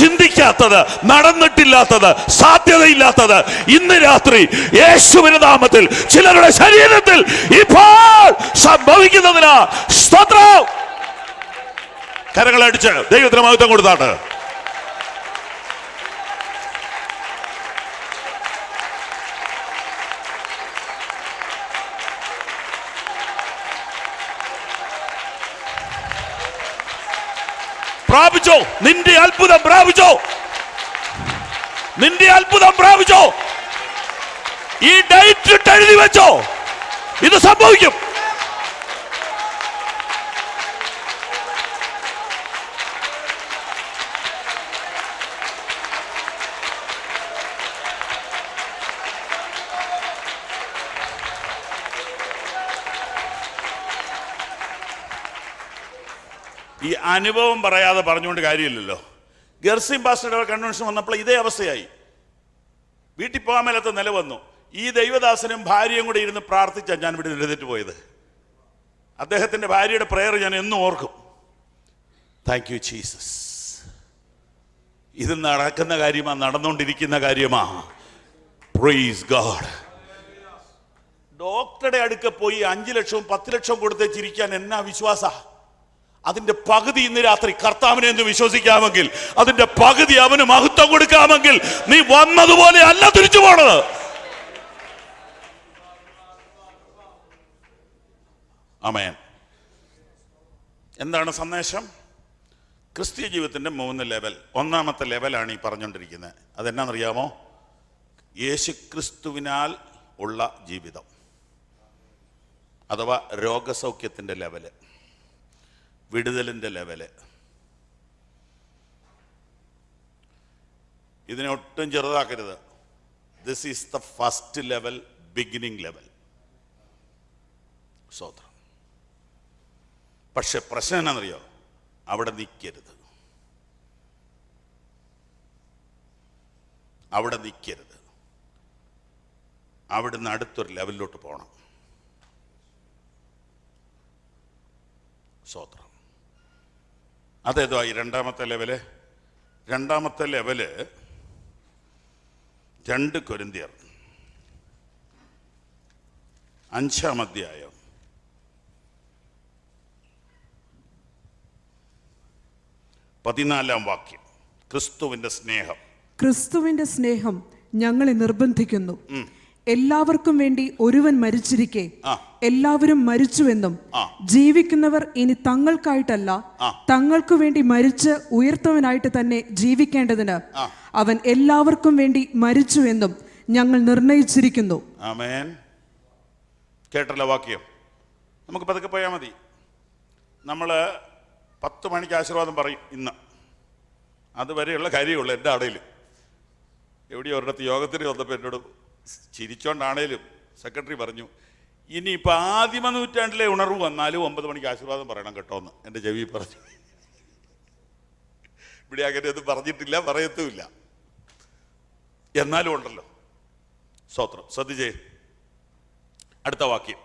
ചിന്തിക്കാത്തത് നടന്നിട്ടില്ലാത്തത് സാധ്യതയില്ലാത്തത് ഇന്ന് രാത്രി യേശുവിന്റെ നാമത്തിൽ ചിലരുടെ ശരീരത്തിൽ ഇപ്പോൾ സംഭവിക്കുന്നതിനാ സ്തോത്രം. കരങ്ങളടിച്ച് ദൈവത്തിന് മഹത്വം കൊടുത്താട്ട് പ്രാപിച്ചോ. നിന്റെ അത്ഭുതം പ്രാപിച്ചോ. നിന്റെ അത്ഭുതം പ്രാപിച്ചോ. ഈ ഡേറ്റ് എഴുതി വെച്ചോ. ഇത് സംഭവിക്കും. അനുഭവം പറയാതെ പറഞ്ഞുകൊണ്ട് കാര്യമില്ലല്ലോ. ഗർസിം പാസ്റ്ററുടെ കൺവെൻഷൻ വന്നപ്പോൾ ഇതേ അവസ്ഥയായി. വീട്ടിൽ പോകാൻ മേലത്തെ നില വന്നു. ഈ ദൈവദാസനും ഭാര്യയും കൂടെ ഇരുന്ന് പ്രാർത്ഥിച്ചാണ് ഞാൻ ഇവിടെ എഴുതിട്ട് പോയത്. അദ്ദേഹത്തിന്റെ ഭാര്യയുടെ പ്രയർ ഞാൻ എന്നും ഓർക്കും. താങ്ക് യു ജീസസ് ഇത് നടക്കുന്ന കാര്യമാ നടന്നുകൊണ്ടിരിക്കുന്ന കാര്യമാ. പ്രൈസ് ഗാഡ് ഡോക്ടറുടെ അടുക്ക പോയി അഞ്ചു ലക്ഷവും പത്ത് ലക്ഷവും കൊടുത്ത് ചിരിക്കാൻ എന്നാ വിശ്വാസ? അതിന്റെ പകുതി ഇന്ന് രാത്രി കർത്താവിനെ എന്ന് വിശ്വസിക്കാമെങ്കിൽ അതിന്റെ പകുതി അവന് മഹത്വം കൊടുക്കാമെങ്കിൽ നീ വന്നതുപോലെ അല്ല തിരിച്ചു പോണത്. അമയൻ എന്താണ് സന്ദേശം? ക്രിസ്തീയ ജീവിതത്തിന്റെ മൂന്ന് ലെവൽ. ഒന്നാമത്തെ ലെവലാണ് ഈ പറഞ്ഞുകൊണ്ടിരിക്കുന്നത്. അതെന്നാണെന്നറിയാമോ? യേശുക്രിസ്തുവിനാൽ ഉള്ള ജീവിതം. അഥവാ രോഗസൗഖ്യത്തിന്റെ ലെവൽ. വിടുതലിന്റെ ലെവൽ. ഇതിനെ ഒട്ടും ചെറുതാക്കരുത്. This is the first level beginning level സ്വോത്രം പക്ഷെ പ്രശ്നം എന്നാണെന്നറിയോ അവിടെ നിൽക്കരുത് അവിടെ നിൽക്കരുത് അവിടുന്ന് അടുത്തൊരു ലെവലിലോട്ട് പോകണം സ്വോത്രം അതേതോ ഈ രണ്ടാമത്തെ ലെവൽ? രണ്ടാമത്തെ ലെവൽ രണ്ട് കൊരിന്തിയർ. അഞ്ചാം അധ്യായം. പതിനാലാം വാക്യം. ക്രിസ്തുവിന്റെ സ്നേഹം. ക്രിസ്തുവിന്റെ സ്നേഹം ഞങ്ങളെ നിർബന്ധിക്കുന്നു. എല്ലാവർക്കും വേണ്ടി ഒരുവൻ മരിച്ചിരിക്കെ. എല്ലാവരും മരിച്ചുവെന്നും. ജീവിക്കുന്നവർ ഇനി തങ്ങൾക്കായിട്ടല്ല. തങ്ങൾക്കു വേണ്ടി മരിച്ച് ഉയർത്തവനായിട്ട് തന്നെ ജീവിക്കേണ്ടതിന് അവൻ എല്ലാവർക്കും വേണ്ടി മരിച്ചുവെന്നും ഞങ്ങൾ നിർണയിച്ചിരിക്കുന്നു. കേട്ടല്ലോ വാക്യം. നമുക്ക് പതുക്കെ പോയാൽ മതി. നമ്മൾ പത്ത് മണിക്ക് ആശീർവാദം പറയും ഇന്ന്. അതുവരെയുള്ള കാര്യമുള്ളൂ എന്റെ അടയിൽ എവിടെയോ ഒരിടത്ത് യോഗത്തിന് വന്നപ്പോൾ എന്നോട് ചിരിച്ചോണ്ടാണേലും സെക്രട്ടറി പറഞ്ഞു ഇനിയിപ്പോൾ ആദിമ നൂറ്റാണ്ടിലെ ഉണർവ് വന്നാലും ഒമ്പത് മണിക്ക് ആശീർവാദം പറയണം കേട്ടോ എന്ന് എന്റെ ചെവി പറഞ്ഞു. ഇവിടെ അങ്ങനെ ഒന്നും പറഞ്ഞിട്ടില്ല പറയത്തുമില്ല. എന്നാലും ഉണ്ടല്ലോ. സ്തോത്രം. ശ്രദ്ധിച്ചേ. അടുത്ത വാക്യം.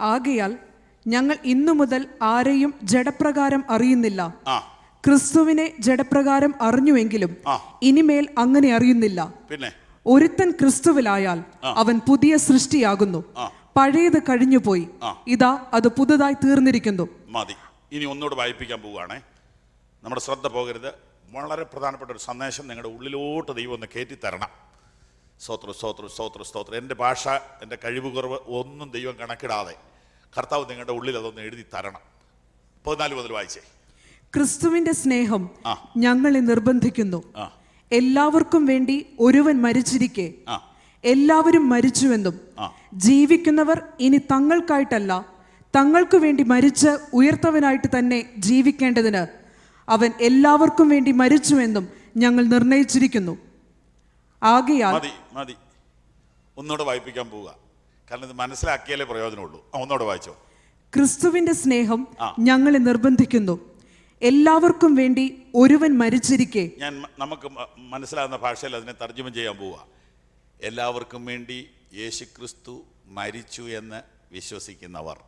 ആകയാൽ ഞങ്ങൾ ഇന്നു മുതൽ ആരെയും ജഡപ്രകാരം അറിയുന്നില്ല. ക്രിസ്തുവിനെ ജഡപ്രകാരം അറിഞ്ഞുവെങ്കിലും. ഇനിമേൽ അങ്ങനെ അറിയുന്നില്ല. പിന്നെ? ഒരുത്തൻ ക്രിസ്തുവിലായാൽ അവൻ പുതിയ സൃഷ്ടിയാകുന്നു. പഴയത് കഴിഞ്ഞുപോയി. ഇതാ അത് പുതുതായി തീർന്നിരിക്കുന്നു. മതി. ഇനി ഒന്നുകൂടെ വായിപ്പിക്കാൻ പോവുകയാണേ. നമ്മുടെ ശ്രദ്ധ പോകരുത്. വളരെ പ്രധാനപ്പെട്ട ഒരു സന്ദേശം നിങ്ങളുടെ ഉള്ളിലോട്ട് ദൈവം ഒന്ന് കയറ്റി തരണം. സ്തോത്ര സ്തോത്ര സ്തോത്ര സ്തോത്രം. എന്റെ ഭാഷ എന്റെ കഴിവ് കുറവ് ഒന്നും ദൈവം കണക്കിടാതെ കർത്താവ് നിങ്ങളുടെ ഉള്ളിൽ അതൊന്ന് എഴുതി തരണം. പതിനാല് മുതൽ വായിച്ചേ. ക്രിസ്തുവിന്റെ സ്നേഹം ഞങ്ങളെ നിർബന്ധിക്കുന്നു. എല്ലാവർക്കും വേണ്ടി ഒരുവൻ മരിച്ചിരിക്കെ. എല്ലാവരും മരിച്ചുവെന്നും. ജീവിക്കുന്നവർ ഇനി തങ്ങൾക്കായിട്ടല്ല തങ്ങൾക്കു വേണ്ടി മരിച്ച് ഉയർത്തവനായിട്ട് തന്നെ ജീവിക്കേണ്ടതിന് അവൻ എല്ലാവർക്കും വേണ്ടി മരിച്ചുവെന്നും ഞങ്ങൾ നിർണയിച്ചിരിക്കുന്നു. ആകയാൽ മതി മതി. ഒന്നുകൂടെ വായിപ്പിക്കാൻ പോവുക. കാരണം ഇത് മനസ്സിലാക്കിയാലേ പ്രയോജനമുള്ളൂ. ഒന്നുകൂടെ വായിച്ചോ. ക്രിസ്തുവിന്റെ സ്നേഹം. ഞങ്ങളെ നിർബന്ധിക്കുന്നു. എല്ലാവർക്കും വേണ്ടി ഒരുവൻ മരിച്ചിരിക്കെ. ഞാൻ നമുക്ക് മനസ്സിലാകുന്ന ഭാഷയിൽ അതിനെ തർജമ ചെയ്യാൻ പോവുക എല്ലാവർക്കും വേണ്ടി യേശുക്രിസ്തു മരിച്ചു എന്ന് വിശ്വസിക്കുന്നവർ.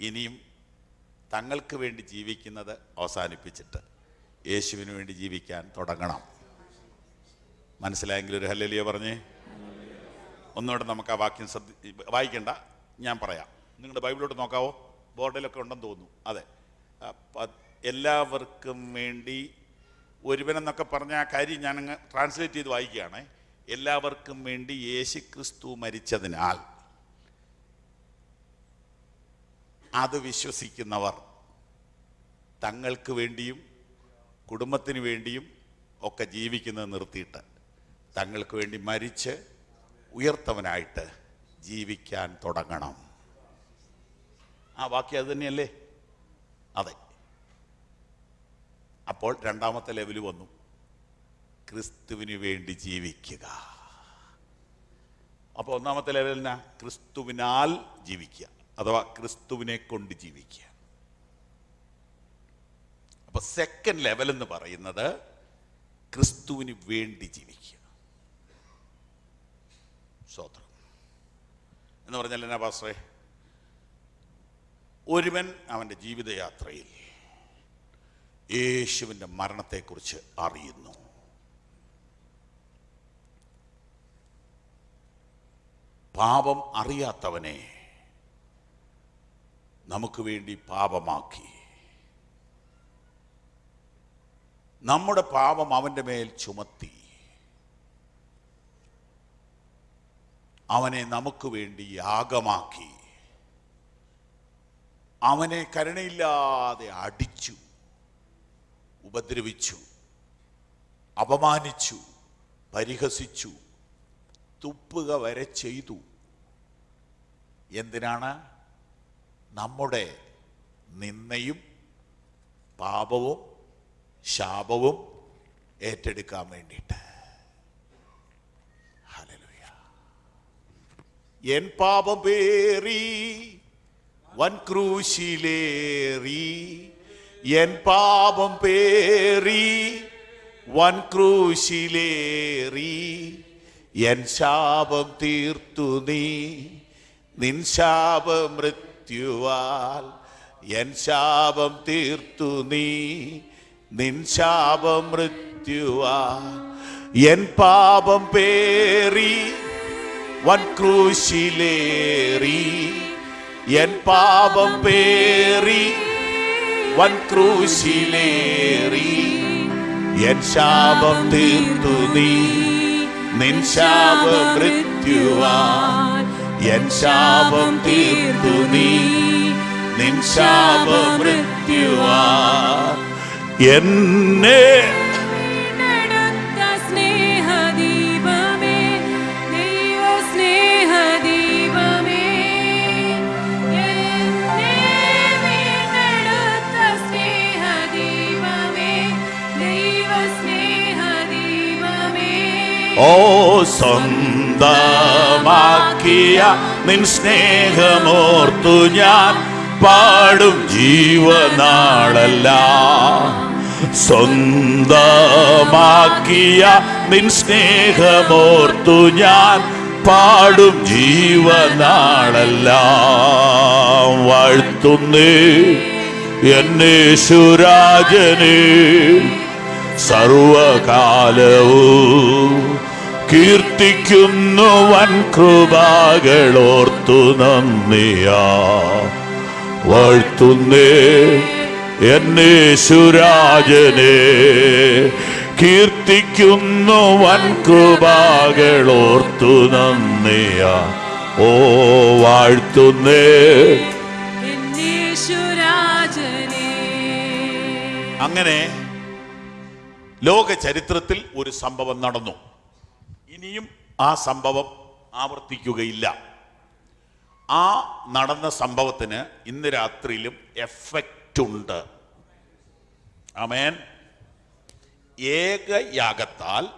ഇനിയും തങ്ങൾക്ക് വേണ്ടി ജീവിക്കുന്നത് അവസാനിപ്പിച്ചിട്ട് യേശുവിന് വേണ്ടി ജീവിക്കാൻ തുടങ്ങണം. മനസ്സിലായെങ്കിൽ ഒരു ഹല്ലലിയ പറഞ്ഞേ. ഒന്നുകൂടെ നമുക്ക് ആ വാക്യം ശ്രദ്ധി വായിക്കണ്ട ഞാൻ പറയാം. നിങ്ങളുടെ ബൈബിളോട്ട് നോക്കാവോ? ബോർഡിലൊക്കെ ഉണ്ടെന്ന് തോന്നുന്നു. അതെ. എല്ലാവർക്കും വേണ്ടി ഒരുവനെന്നൊക്കെ പറഞ്ഞ ആ കാര്യം ഞാൻ ട്രാൻസ്ലേറ്റ് ചെയ്ത് വായിക്കുകയാണ്. എല്ലാവർക്കും വേണ്ടി യേശുക്രിസ്തു മരിച്ചതിനാൽ അത് വിശ്വസിക്കുന്നവർ തങ്ങൾക്ക് വേണ്ടിയും കുടുംബത്തിന് വേണ്ടിയും ഒക്കെ ജീവിക്കുന്നത് നിർത്തിയിട്ട് തങ്ങൾക്ക് വേണ്ടി മരിച്ച് ഉയർത്തവനായിട്ട് ജീവിക്കാൻ തുടങ്ങണം. ആ ബാക്കി അത് തന്നെയല്ലേ? അതെ. അപ്പോൾ രണ്ടാമത്തെ ലെവൽ വന്നു. ക്രിസ്തുവിന് വേണ്ടി ജീവിക്കുക. അപ്പോൾ ഒന്നാമത്തെ ലെവലിനാ ക്രിസ്തുവിനാൽ ജീവിക്കുക. അഥവാ ക്രിസ്തുവിനെ കൊണ്ട് ജീവിക്കുക. അപ്പൊ സെക്കൻഡ് ലെവൽ എന്ന് പറയുന്നത് ക്രിസ്തുവിന് വേണ്ടി ജീവിക്കുക. സ്വോത്രം എന്ന് പറഞ്ഞാൽ എന്നാ പാസ്റ്ററേ? ഒരുവൻ അവന്റെ ജീവിതയാത്രയിൽ യേശുവിന്റെ മരണത്തെക്കുറിച്ച് അറിയുന്നു. പാപം അറിയാത്തവനെ നമുക്ക് വേണ്ടി പാപമാക്കി. നമ്മുടെ പാപം അവന്റെ മേൽ ചുമത്തി. അവനെ നമുക്ക് വേണ്ടി യാഗമാക്കി. അവനെ കരുണയില്ലാതെ അടിച്ചു ഉപദ്രവിച്ചു അപമാനിച്ചു പരിഹസിച്ചു തുപ്പുക വരെ ചെയ്തു. എന്തിനാണ്? നമ്മുടെ നിന്നയും പാപവും ശാപവും ഏറ്റെടുക്കാൻ വേണ്ടിയിട്ട്. എൻ പാപം പേറി വൻ ക്രൂശിലേറി എൻ പാപം പേറി. വൻ ക്രൂശിലേറി എൻ ശാപം തീർത്തു നീ. നിൻ ശാപ മൃത്യുവാൽ എൻ ശാപം തീർത്തു നീ. നിൻ ശാപ മൃത്യുവാൽ എൻ പാപം പേറി. വൻ ക്രൂശിലേറി എൻ പാപം പേറി വൻ ക്രൂശിലേറി. എൻ ശാപം തീർത്തു നീ നിൻ ശാപ മൃത്യുവാ എൻ ശാപം തീർത്തു നീ നിൻ ശാപ മൃത്യുവാ എന്നെ ഓ സ്വന്തമാക്കിയ നിൻ സ്നേഹമോർത്തു ഞാൻ പാടും ജീവനാളല്ല. സ്വന്തമാക്കിയ നിൻ സ്നേഹമോർത്തു ഞാൻ പാടും ജീവനാളല്ല. വാഴ്ത്തുന്നേ എന്നെ ശുരാജനേ. സർവകാലവും കീർത്തിക്കുന്നു വൻ കൃപാകളോർത്തു നന്ദിയാ. വാഴ്ത്തുന്നേ എന്നെ സുരാജനെ കീർത്തിക്കുന്നു വൻ കൃപാകളോർത്തു നന്ദിയാ. ഓ വാഴ്ത്തുന്നേ. അങ്ങനെ ലോക ചരിത്രത്തിൽ ഒരു സംഭവം നടന്നു. ഇനിയും ആ സംഭവം ആവർത്തിക്കുകയില്ല. ആ നടന്ന സംഭവത്തിന് ഇന്ന് രാത്രിയിലും എഫക്റ്റ് ഉണ്ട് അമേൻ ഏകയാഗത്താൽ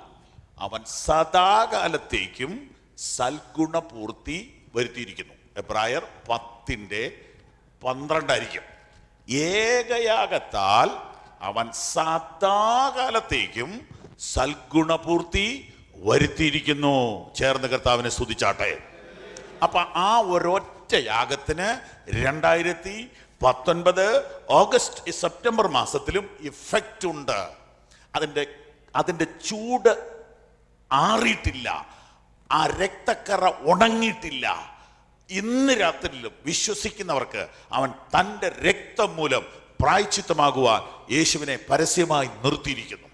അവൻ സദാകാലത്തേക്കും സൽഗുണപൂർത്തി വരുത്തിയിരിക്കുന്നു. എബ്രായർ പത്തിന്റെ പന്ത്രണ്ടായിരിക്കും. ഏകയാഗത്താൽ അവൻ സദാകാലത്തേക്കും സൽഗുണപൂർത്തി വരുത്തിയിരിക്കുന്നു. ചേർന്ന് കർത്താവിനെ സ്തുതിച്ചാട്ടെ. അപ്പൊ ആ ഒരൊറ്റ യാഗത്തിന് രണ്ടായിരത്തി പത്തൊൻപത് ഓഗസ്റ്റ് സെപ്റ്റംബർ മാസത്തിലും ഇഫക്റ്റ് ഉണ്ട്. അതിന്റെ അതിന്റെ ചൂട് ആറിയിട്ടില്ല. ആ രക്തക്കറ ഉണങ്ങിയിട്ടില്ല. ഇന്ന് രാത്രിയിലും വിശ്വസിക്കുന്നവർക്ക് അവൻ തന്റെ രക്തം മൂലം പ്രായച്ചിത്തമാകുവാൻ യേശുവിനെ പരസ്യമായി നിർത്തിയിരിക്കുന്നു.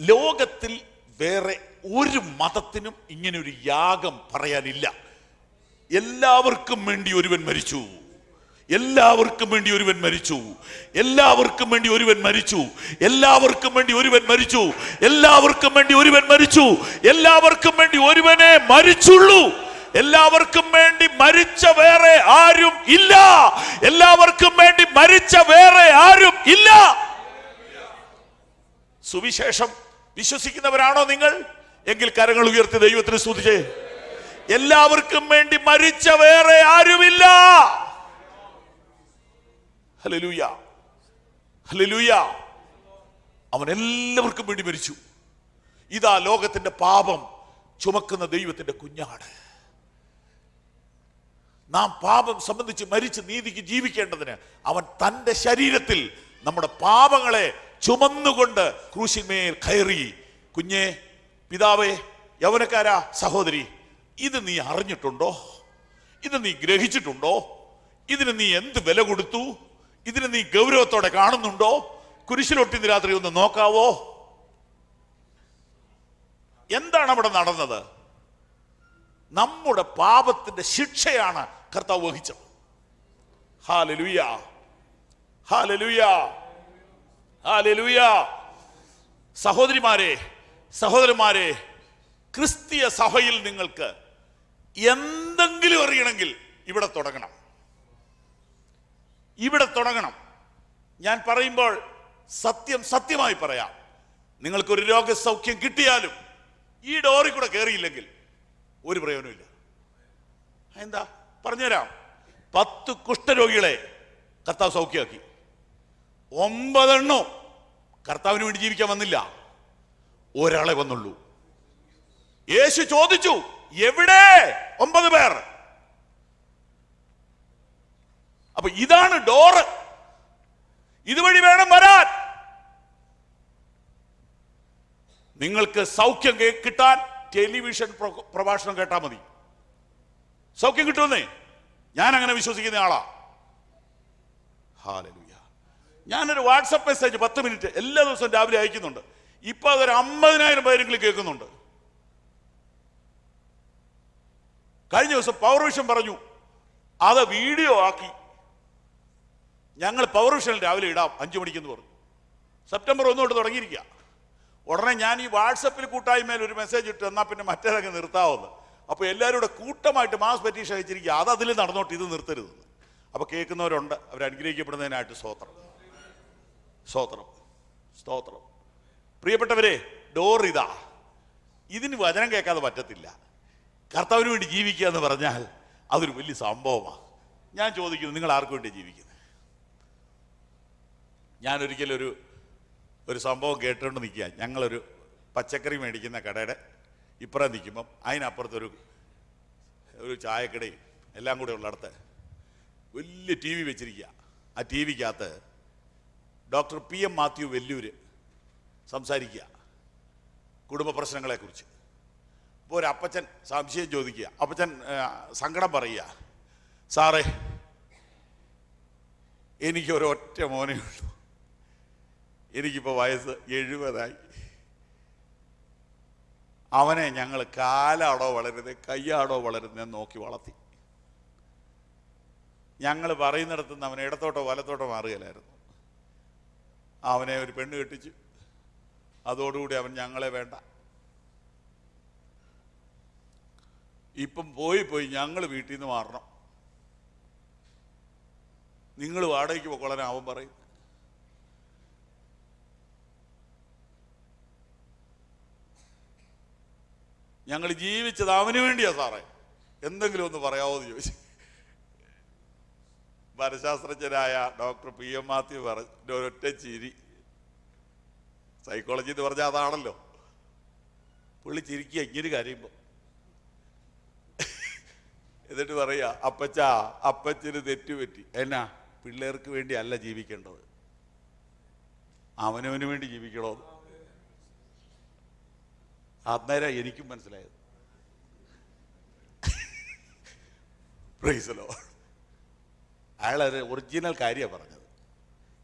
ലോകത്തിൽ വേറെ ഒരു മതത്തിനും ഇങ്ങനെ ഒരു യാഗം പറയാനില്ല. എല്ലാവർക്കും വേണ്ടി ഒരുവൻ മരിച്ചു. എല്ലാവർക്കും വേണ്ടി ഒരുവൻ മരിച്ചു. എല്ലാവർക്കും വേണ്ടി ഒരുവൻ മരിച്ചു. എല്ലാവർക്കും വേണ്ടി ഒരുവൻ മരിച്ചു. എല്ലാവർക്കും വേണ്ടി ഒരുവൻ മരിച്ചു. എല്ലാവർക്കും വേണ്ടി ഒരുവനെ മരിച്ചുള്ളൂ. എല്ലാവർക്കും വേണ്ടി മരിച്ച വേറെ ആരും ഇല്ല. എല്ലാവർക്കും വേണ്ടി മരിച്ച വേറെ ആരും ഇല്ല. സുവിശേഷം വിശ്വസിക്കുന്നവരാണോ നിങ്ങൾ? എങ്കിൽ കരങ്ങൾ ഉയർത്തി ദൈവത്തിന് സ്തുതിച്ചേ. എല്ലാവർക്കും വേണ്ടി മരിച്ച വേറെ ആരുമില്ല. അവൻ എല്ലാവർക്കും വേണ്ടി മരിച്ചു. ഇതാ ലോകത്തിന്റെ പാപം ചുമക്കുന്ന ദൈവത്തിന്റെ കുഞ്ഞാട്. നാം പാപം സംബന്ധിച്ച് മരിച്ച് നീതിക്ക് ജീവിക്കേണ്ടതിന് അവൻ തന്റെ ശരീരത്തിൽ നമ്മുടെ പാപങ്ങളെ ചുമന്നുകൊണ്ട് ക്രൂശിന്മേൽ കയറി. കുഞ്ഞെ പിതാവേ യൗവനക്കാരാ സഹോദരി ഇത് നീ അറിഞ്ഞിട്ടുണ്ടോ? ഇത് നീ ഗ്രഹിച്ചിട്ടുണ്ടോ? ഇതിന് നീ എന്ത് വില കൊടുത്തു? ഇതിന് നീ ഗൗരവത്തോടെ കാണുന്നുണ്ടോ? കുരിശിലൊട്ടിന്ന് രാത്രി ഒന്ന് നോക്കാവോ? എന്താണ് അവിടെ നടന്നത്? നമ്മുടെ പാപത്തിന്റെ ശിക്ഷയാണ് കർത്താവ് വഹിച്ചത്. ഹാലലുയ. ഹാലലുയ. സഹോദരിമാരെ സഹോദരന്മാരെ ക്രിസ്തീയ സഭയിൽ നിങ്ങൾക്ക് എന്തെങ്കിലും അറിയണമെങ്കിൽ ഇവിടെ തുടങ്ങണം. ഇവിടെ തുടങ്ങണം. ഞാൻ പറയുമ്പോൾ സത്യം സത്യമായി പറയാം. നിങ്ങൾക്കൊരു രോഗസൗഖ്യം കിട്ടിയാലും ഈ ഡോറിൽ കൂടെ കയറിയില്ലെങ്കിൽ ഒരു പ്രയോജനമില്ല എന്താ? പറഞ്ഞുതരാം. പത്ത് കുഷ്ഠരോഗികളെ കർത്താവ് സൗഖ്യമാക്കി. ഒമ്പതെണ്ണോ കർത്താവിന് വേണ്ടി ജീവിക്കാൻ വന്നില്ല. ഒരാളെ വന്നുള്ളൂ. യേശു ചോദിച്ചു എവിടെ? ഒമ്പത് പേർ. അപ്പൊ ഇതാണ് ഡോറ്. ഇതുവഴി വേണം വരാൻ. നിങ്ങൾക്ക് സൗഖ്യം കിട്ടാൻ ടെലിവിഷൻ പ്രഭാഷണം കേട്ടാൽ മതി. സൗഖ്യം കിട്ടുമെന്നേ. ഞാൻ അങ്ങനെ വിശ്വസിക്കുന്ന ആളാ. ഹാലലുയ. ഞാനൊരു വാട്സപ്പ് മെസ്സേജ് പത്ത് മിനിറ്റ് എല്ലാ ദിവസവും രാവിലെ അയക്കുന്നുണ്ട്. ഇപ്പൊ അതൊരു അമ്പതിനായിരം പേരെങ്കിലും കേൾക്കുന്നുണ്ട്. കഴിഞ്ഞ ദിവസം പവർ വിഷൻ പറഞ്ഞു. അത് വീഡിയോ ആക്കി. ഞങ്ങൾ പവർ വിഷനിൽ രാവിലെ ഇടാം അഞ്ചു മണിക്കെന്ന് പറഞ്ഞു. സെപ്റ്റംബർ ഒന്ന് തൊട്ട് തുടങ്ങിയിരിക്കുക. ഉടനെ ഞാൻ ഈ വാട്സപ്പിൽ കൂട്ടായ്മയിൽ ഒരു മെസ്സേജ് ഇട്ട് എന്നാൽ പിന്നെ മറ്റേതൊക്കെ നിർത്താവുന്നത് അപ്പോൾ എല്ലാവരും കൂടെ കൂട്ടമായിട്ട് മാസ് പരീക്ഷ അയച്ചിരിക്കുക. അത് അതിൽ നടന്നോട്ട് ഇത് നിർത്തരുത് അപ്പോൾ കേൾക്കുന്നവരുണ്ട് അവർ അനുഗ്രഹിക്കപ്പെടുന്നതിനായിട്ട് സ്തോത്രം. സ്തോത്രം സ്തോത്രം. പ്രിയപ്പെട്ടവരെ ഡോർ ഇതാ. ഇതിന് വചനം കേൾക്കാതെ പറ്റത്തില്ല. കർത്താവിന് വേണ്ടി ജീവിക്കുക എന്ന് പറഞ്ഞാൽ അതൊരു വലിയ സംഭവമാണ് ഞാൻ ചോദിക്കുന്നു നിങ്ങൾ ആർക്കു വേണ്ടി ജീവിക്കുന്നത് ഒരു ഒരു സംഭവം കേട്ടുകൊണ്ട് നിൽക്കുക ഞങ്ങളൊരു പച്ചക്കറി മേടിക്കുന്ന കടയുടെ ഇപ്പുറം നിൽക്കുമ്പം അതിനപ്പുറത്തൊരു ഒരു ചായക്കടയും എല്ലാം കൂടെ ഉള്ളിടത്ത് വലിയ ടി വി വെച്ചിരിക്കുക ആ T വിക്കകത്ത് doctor P M Mathew Vellore സംസാരിക്കുക. കുടുംബ പ്രശ്നങ്ങളെക്കുറിച്ച്. അപ്പോൾ ഒരു അപ്പച്ചൻ സംശയം ചോദിക്കുക. അപ്പച്ചൻ സങ്കടം പറയുക. സാറേ എനിക്ക് ഒരൊറ്റ മോനേ ഉള്ളൂ. എനിക്കിപ്പോൾ വയസ്സ് എഴുപതായി. അവനെ ഞങ്ങൾ കാലാടോ വളരുന്നത് കയ്യാടോ വളരുന്നത് നോക്കി വളർത്തി. ഞങ്ങൾ പറയുന്നിടത്തുനിന്ന് അവനെ ഇടത്തോട്ടോ വലത്തോട്ടോ മാറുകയില്ലായിരുന്നു. അവനെ ഒരു പെണ്ണ് കെട്ടിച്ചു. അതോടുകൂടി അവൻ ഞങ്ങളെ വേണ്ട. ഇപ്പം പോയി പോയി ഞങ്ങൾ വീട്ടിൽ നിന്ന് മാറണം. നിങ്ങൾ വാടകയ്ക്ക് പൊക്കോളാൻ അവൻ പറയും. ഞങ്ങൾ ജീവിച്ചത് അവന് വേണ്ടിയാ സാറേ. എന്തെങ്കിലും ഒന്ന് പറയാവോ എന്ന് ചോദിച്ചു. മനഃശാസ്ത്രജ്ഞനായ ഡോക്ടർ പി എം മാത്യു പറഞ്ഞ ഒരൊറ്റ ചിരി. സൈക്കോളജി എന്ന് പറഞ്ഞാൽ അതാണല്ലോ. പുള്ളി ചിരിക്കുക ഇങ്ങനെ കരയുമ്പോൾ എന്നിട്ട് പറയുക അപ്പച്ച അപ്പച്ചന് തെറ്റുപറ്റി. എന്നാ പിള്ളേർക്ക് വേണ്ടി അല്ല ജീവിക്കേണ്ടത്. അവനവന് വേണ്ടി ജീവിക്കണോ അന്നേരം എനിക്കും മനസ്സിലായത്. പ്രൈസലോ അയാളൊരു ഒറിജിനൽ കാര്യമാണ് പറഞ്ഞത്.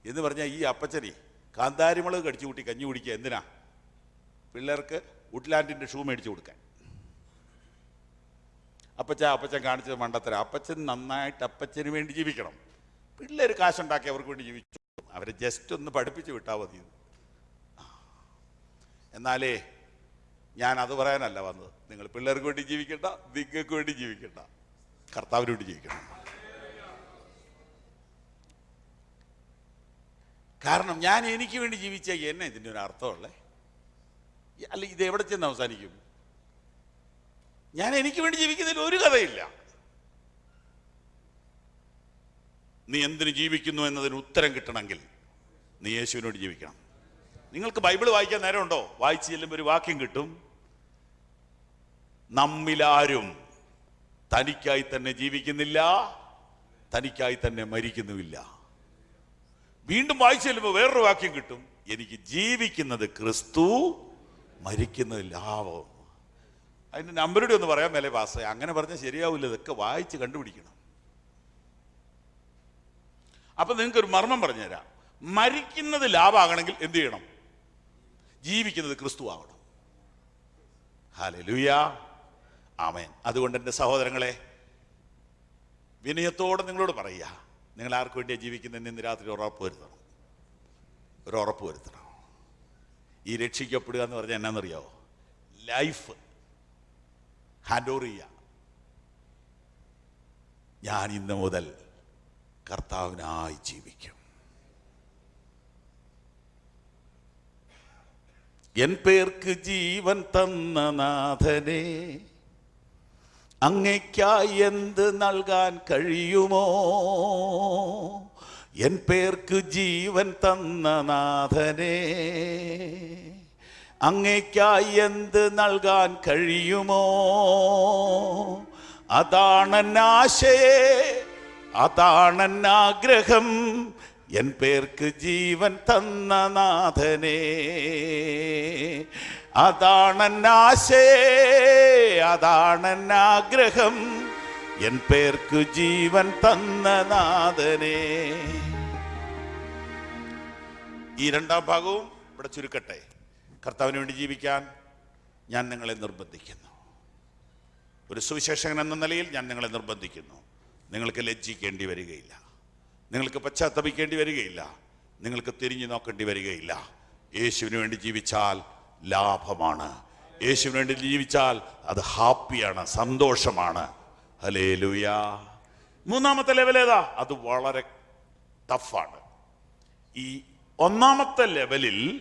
എന്ന് പറഞ്ഞാൽ ഈ അപ്പച്ചനെ കാന്താരിമുളക് കടിച്ചു കൂട്ടി കഞ്ഞി കുടിക്കുക എന്തിനാ? പിള്ളേർക്ക് വുഡ്ലാൻഡിന്റെ ഷൂ മേടിച്ചു കൊടുക്കാൻ. അപ്പച്ച അപ്പച്ചൻ കാണിച്ചത് മണ്ടത്തര. അപ്പച്ചൻ നന്നായിട്ട് അപ്പച്ചന് വേണ്ടി ജീവിക്കണം. പിള്ളേർ കാശുണ്ടാക്കി അവർക്ക് വേണ്ടി ജീവിച്ചു. അവരെ ജസ്റ്റ് ഒന്ന് പഠിപ്പിച്ച് വിട്ടാൽ മതി. എന്നാലേ ഞാൻ അത് പറയാനല്ല വന്നത്. നിങ്ങൾ പിള്ളേർക്ക് വേണ്ടി ജീവിക്കണ്ട നിങ്ങൾക്ക് വേണ്ടി ജീവിക്കണ്ട. കർത്താവിന് വേണ്ടി ജീവിക്കണം. കാരണം ഞാൻ എനിക്ക് വേണ്ടി ജീവിച്ച എന്നെ ഇതിന്റെ ഒരു അർത്ഥമുള്ളേ? അല്ല ഇത് എവിടെ ചെന്ന് അവസാനിക്കും? ഞാൻ എനിക്ക് വേണ്ടി ജീവിക്കുന്നതിൽ ഒരു കഥയില്ല. നീ എന്തിനു ജീവിക്കുന്നു എന്നതിന് ഉത്തരം കിട്ടണമെങ്കിൽ നീ യേശുവിനോട് ജീവിക്കണം. നിങ്ങൾക്ക് ബൈബിൾ വായിക്കാൻ നേരമുണ്ടോ? വായിച്ചു ചെല്ലുമ്പോൾ ഒരു വാക്യം കിട്ടും. നമ്മിലാരും തനിക്കായി തന്നെ ജീവിക്കുന്നില്ല തനിക്കായി തന്നെ മരിക്കുന്നുമില്ല. വീണ്ടും വായിച്ചു ചെല്ലുമ്പോൾ വേറൊരു വാക്യം കിട്ടും. എനിക്ക് ജീവിക്കുന്നത് ക്രിസ്തു മരിക്കുന്നത് ലാഭം അതിന്റെ നമ്പരുടെ ഒന്ന് പറയാൻ മേലെ പാസ് അങ്ങനെ പറഞ്ഞാൽ ശരിയാവില്ല ഇതൊക്കെ വായിച്ച് കണ്ടുപിടിക്കണം. അപ്പം നിങ്ങൾക്ക് ഒരു മർമ്മം പറഞ്ഞുതരാം. മരിക്കുന്നത് ലാഭമാകണമെങ്കിൽ എന്ത് ചെയ്യണം? ജീവിക്കുന്നത് ക്രിസ്തു ആവണം. ഹാലലുയ ആമേൻ. അതുകൊണ്ട് എന്റെ സഹോദരങ്ങളെ വിനയത്തോടെ നിങ്ങളോട് പറയുക. നിങ്ങൾ ആർക്ക് വേണ്ടിയാണ് ജീവിക്കുന്നതെന്ന് ഇന്ന് രാത്രി ഉറപ്പ് വരുത്തണം. ഒരു ഉറപ്പ് വരുത്തണം. ഈ രക്ഷിക്കപ്പെടുക എന്ന് പറഞ്ഞാൽ എന്നാണെന്നറിയാവോ ലൈഫ് ഹാൻഡ് ഓവർ ചെയ്യുക ഞാൻ ഇന്ന് മുതൽ കർത്താവിനായി ജീവിക്കും. എൻ പേർക്ക് ജീവൻ തന്ന നാഥനെ അങ്ങയ്ക്കായി എന്ത് നൽകാൻ കഴിയുമോ? എൻ പേർക്ക് ജീവൻ തന്ന നാഥനെ. അങ്ങയ്ക്കായി എന്ത് നൽകാൻ കഴിയുമോ? അതാണെന്നാശയെ ആഗ്രഹം. എൻ പേർക്ക് ജീവൻ തന്ന നാഥനെ. അതാണെന്നാശയെ അതാണെന്നാഗ്രഹം. എൻ പേർക്ക് ജീവൻ തന്ന നാഥനെ. ഈ രണ്ടാം ഭാഗവും ഇവിടെ ചുരുക്കട്ടെ. കർത്താവിന് വേണ്ടി ജീവിക്കാൻ ഞാൻ നിങ്ങളെ നിർബന്ധിക്കുന്നു. ഒരു സുവിശേഷകൻ എന്ന നിലയിൽ ഞാൻ നിങ്ങളെ നിർബന്ധിക്കുന്നു. നിങ്ങൾക്ക് ലജ്ജിക്കേണ്ടി വരികയില്ല. നിങ്ങൾക്ക് പശ്ചാത്തപിക്കേണ്ടി വരികയില്ല. നിങ്ങൾക്ക് തിരിഞ്ഞു നോക്കേണ്ടി വരികയില്ല. യേശുവിന് വേണ്ടി ജീവിച്ചാൽ ലാഭമാണ്. യേശുവിന് വേണ്ടി ജീവിച്ചാൽ അത് ഹാപ്പിയാണ് സന്തോഷമാണ്. ഹലേ ലുയാ മൂന്നാമത്തെ ലെവൽ ഏതാ? അത് വളരെ ടഫാണ് ഈ ഒന്നാമത്തെ ലെവലിൽ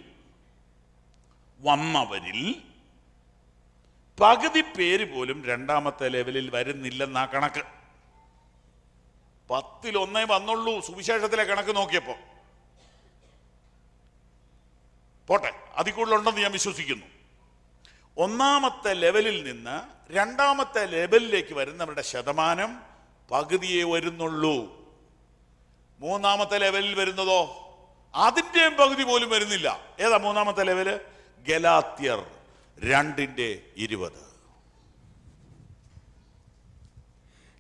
വന്നവരിൽ പകുതി പേര് പോലും രണ്ടാമത്തെ ലെവലിൽ വരുന്നില്ലെന്നാ കണക്ക്. പത്തിൽ ഒന്നേ വന്നുള്ളൂ സുവിശേഷത്തിലെ കണക്ക് നോക്കിയപ്പോ. പോട്ടെ അതിൽ കൂടുതലുണ്ടെന്ന് ഞാൻ വിശ്വസിക്കുന്നു. ഒന്നാമത്തെ ലെവലിൽ നിന്ന് രണ്ടാമത്തെ ലെവലിലേക്ക് വരുന്നവരുടെ ശതമാനം പകുതിയെ വരുന്നുള്ളൂ. മൂന്നാമത്തെ ലെവലിൽ വരുന്നതോ അതിന്റെയും പകുതി പോലും വരുന്നില്ല. ഏതാ മൂന്നാമത്തെ ലെവൽ? ഗലാത്യർ രണ്ടിന്റെ ഇരുപത്.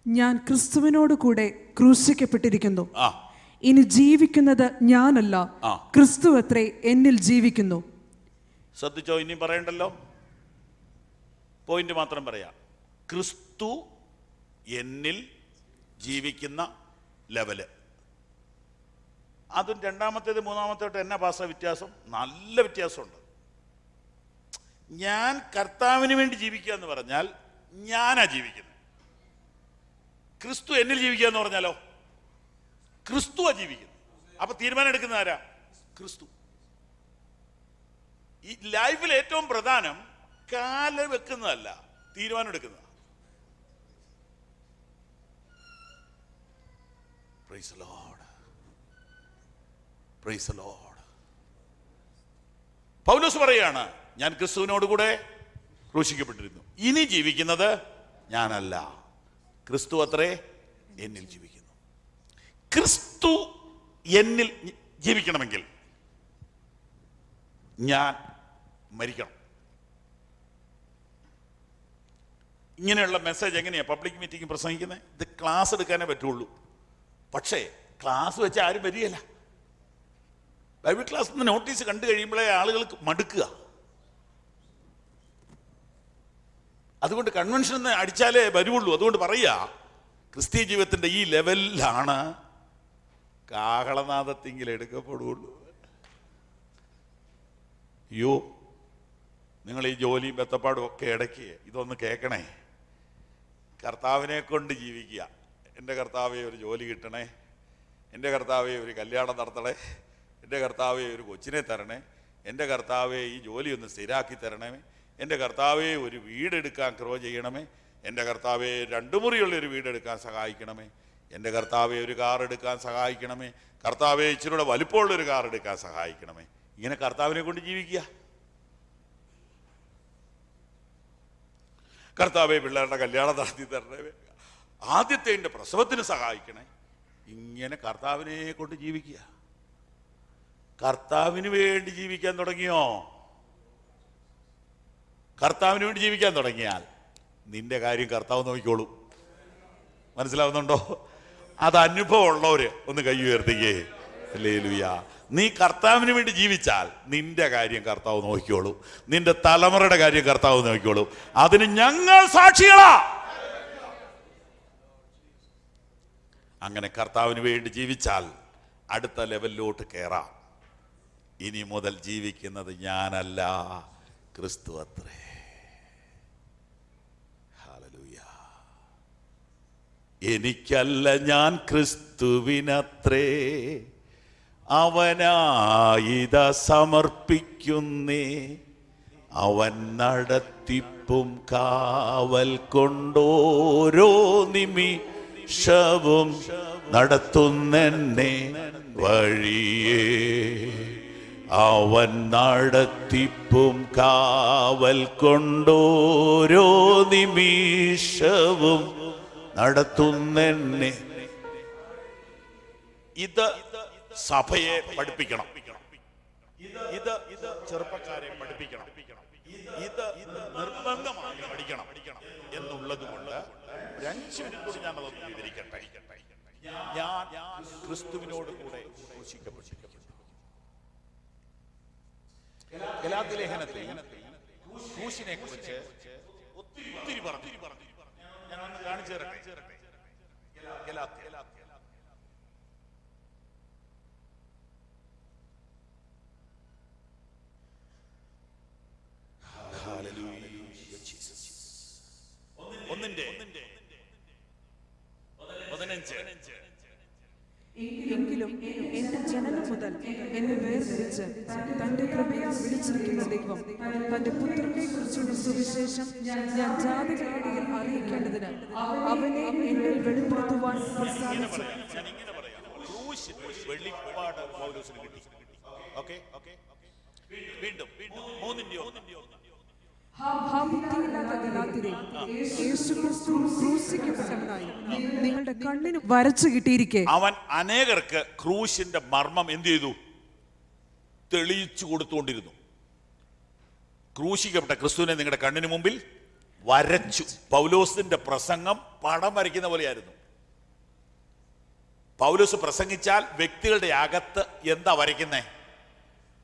ഞാൻ ക്രിസ്തുവിനോട് കൂടെ ക്രൂശിക്കപ്പെട്ടിരിക്കുന്നു. ആ. ഇനി ജീവിക്കുന്നത് ഞാനല്ല. ക്രിസ്തു അത്രേ എന്നിൽ ജീവിക്കുന്നു. ശ്രദ്ധിച്ചോ? ഇനി പറയണ്ടല്ലോ? പോയിന്റ് മാത്രം പറയാം. ക്രിസ്തു എന്നിൽ ജീവിക്കുന്ന ലെവൽ. അതും രണ്ടാമത്തേത് മൂന്നാമത്തേട്ട് എന്നാ ഭാഷ വ്യത്യാസം? നല്ല വ്യത്യാസമുണ്ട്. ഞാൻ കർത്താവിന് വേണ്ടി ജീവിക്കുക എന്ന് പറഞ്ഞാൽ ഞാനാ ജീവിക്കുന്നത്. ക്രിസ്തു എന്നിൽ ജീവിക്കുക എന്ന് പറഞ്ഞാലോ? ക്രിസ്തുവാ ജീവിക്കുന്നു അപ്പൊ തീരുമാനം എടുക്കുന്ന ആരാ? ക്രിസ്തു. ഈ ലൈഫിൽ ഏറ്റവും പ്രധാനം കാല വെക്കുന്നതല്ല തീരുമാനം എടുക്കുന്ന പ്രൈസ് പ്രൈസ് പൗലോസ് പറയാണ് ഞാൻ ക്രിസ്തുവിനോട് കൂടെ ക്രൂശിക്കപ്പെട്ടിരുന്നു. ഇനി ജീവിക്കുന്നത് ഞാനല്ല. ക്രിസ്തു അത്രേ എന്നിൽ ജീവിക്കുന്നു. ക്രിസ്തു എന്നിൽ ജീവിക്കണമെങ്കിൽ ഞാൻ മരിക്കണം. ഇങ്ങനെയുള്ള മെസ്സേജ് എങ്ങനെയാണ് പബ്ലിക് മീറ്റിംഗ് പ്രസംഗിക്കുന്നത് ഇത് ക്ലാസ് എടുക്കാനേ പറ്റുള്ളൂ. പക്ഷേ ക്ലാസ് വെച്ച് ആരും വരികയില്ല. ബൈബിൾ ക്ലാസ് നിന്ന് നോട്ടീസ് കണ്ടു കഴിയുമ്പോഴേ ആളുകൾക്ക് മടുക്കുക. അതുകൊണ്ട് കൺവെൻഷൻ എന്ന് അടിച്ചാലേ വരുള്ളൂ അതുകൊണ്ട് പറയുക ക്രിസ്ത്യൻ ജീവിതത്തിന്റെ ഈ ലെവലിലാണ് കാഹളനാഥത്തിങ്കിൽ എടുക്കപ്പെടുകയുള്ളൂ അയ്യോ നിങ്ങൾ ഈ ജോലിയും ബത്തപ്പാടും ഒക്കെ ഇടയ്ക്ക് ഇതൊന്ന് കേൾക്കണേ. കർത്താവിനെ കൊണ്ട് ജീവിക്കുക. എന്റെ കർത്താവെ ഒരു ജോലി കിട്ടണേ. എന്റെ കർത്താവെ ഒരു കല്യാണം നടത്തണേ. എന്റെ കർത്താവെ ഒരു കൊച്ചിനെ തരണേ. എന്റെ കർത്താവെ ഈ ജോലി ഒന്ന് സ്ഥിരാക്കി തരണേ. എന്റെ കർത്താവെ ഒരു വീടെടുക്കാൻ ക്രോ ചെയ്യണമേ. എന്റെ കർത്താവെ രണ്ടു മുറിയുള്ളൊരു വീടെടുക്കാൻ സഹായിക്കണമേ. എന്റെ കർത്താവെ ഒരു കാർ എടുക്കാൻ സഹായിക്കണമേ. കർത്താവെ ഇച്ചിരൂടെ വലിപ്പമുള്ളൊരു കാർ എടുക്കാൻ സഹായിക്കണമേ. ഇങ്ങനെ കർത്താവിനെ കൊണ്ട് ജീവിക്കുക. കർത്താവെ പിള്ളേരുടെ കല്യാണം നടത്തി തരണേ. ആദ്യത്തെ എന്റെ പ്രസവത്തിന് സഹായിക്കണേ. ഇങ്ങനെ കർത്താവിനെ കൊണ്ട് ജീവിക്കുക. കർത്താവിന് വേണ്ടി ജീവിക്കാൻ തുടങ്ങിയോ? കർത്താവിന് വേണ്ടി ജീവിക്കാൻ തുടങ്ങിയാൽ നിന്റെ കാര്യം കർത്താവ് നോക്കിക്കോളും. മനസ്സിലാവുന്നുണ്ടോ? അത് അനുഭവം ഉള്ളവര് ഒന്ന് കൈ ഉയർത്തിക്കേ. അല്ലേ നീ കർത്താവിന് വേണ്ടി ജീവിച്ചാൽ നിന്റെ കാര്യം കർത്താവ് നോക്കിക്കോളൂ. നിന്റെ തലമുറയുടെ കാര്യം കർത്താവ് നോക്കിക്കോളൂ. അതിന് ഞങ്ങൾ സാക്ഷികളാ. അങ്ങനെ കർത്താവിന് വേണ്ടി ജീവിച്ചാൽ അടുത്ത ലെവലിലോട്ട് കയറാം ഇനി മുതൽ ജീവിക്കുന്നത് ഞാനല്ല ക്രിസ്തു അത്രേ. എനിക്കല്ല ഞാൻ ക്രിസ്തുവിനത്രേ. അവനായിത സമർപ്പിക്കുന്നേ. അവൻ നടത്തിപ്പും കാവൽ കൊണ്ടോരോ നിമിഷവും നടത്തുന്നെന്നെ വഴിയേ. അവൻ നടത്തിപ്പും കാവൽ കൊണ്ടോരോ നിമിഷവും നടത്തുന്നെന്നെ. ഇത് സഭയെ പഠിപ്പിക്കണം. ഇത് ഇത് ചെറുപ്പക്കാരെ പഠിപ്പിക്കണം. ഇത് നിർബന്ധമായി പഠിക്കണം എന്നുള്ളത് കൊണ്ട് ഒരു മിനിറ്റ് കൂടി ഞാൻ അതൊന്ന് വിവരിക്കട്ടെ. ഞാൻ ക്രിസ്തുവിനോട് കൂടെ ക്രൂശിക്കപ്പെട്ടിരിക്കുന്നു. ഗലാത്തി ലേഖനത്തിൽ ക്രൂശിനെ കുറിച്ച് ഒത്തിരി പറഞ്ഞു. ഞാൻ ഒന്ന് കാണിച്ചു തരട്ടെ? ഗലാത്തി ഒന്നിന്റെ പതിനഞ്ച്. എങ്കിലും എന്റെ ജനനം മുതൽ എന്നെ വേർതിരിച്ച് തന്റെ കൃപയാൽ വിളിച്ചിരിക്കുന്ന ദൈവം തന്റെ പുത്രനെ കുറിച്ചുള്ള സുവിശേഷം ഞാൻ ജാതികളിടയിൽ അറിയിക്കേണ്ടതിന് അവനെ എന്നിൽ വെളിപ്പെടുത്തുവാൻ പ്രസാദിച്ചു. വെളിപ്പാട് പൗലോസിന് കിട്ടി. ഓക്കെ വീണ്ടും വീണ്ടും മൂന്നിന്റെയോ? നിങ്ങളുടെ കണ്ണിന് വരച്ചു കിട്ടിയിരിക്കെ. അവൻ അനേകർക്ക് ക്രൂശിന്റെ മർമ്മം എന്ത് ചെയ്തു? തെളിയിച്ചു കൊടുത്തുകൊണ്ടിരുന്നു. ക്രൂശിക്കപ്പെട്ട ക്രിസ്തുവിനെ നിങ്ങളുടെ കണ്ണിന് മുമ്പിൽ വരച്ചു. പൗലോസിന്റെ പ്രസംഗം പടം വരയ്ക്കുന്ന പോലെയായിരുന്നു. പൗലോസ് പ്രസംഗിച്ചാൽ വ്യക്തികളുടെ അകത്ത് എന്താ വരയ്ക്കുന്നേ?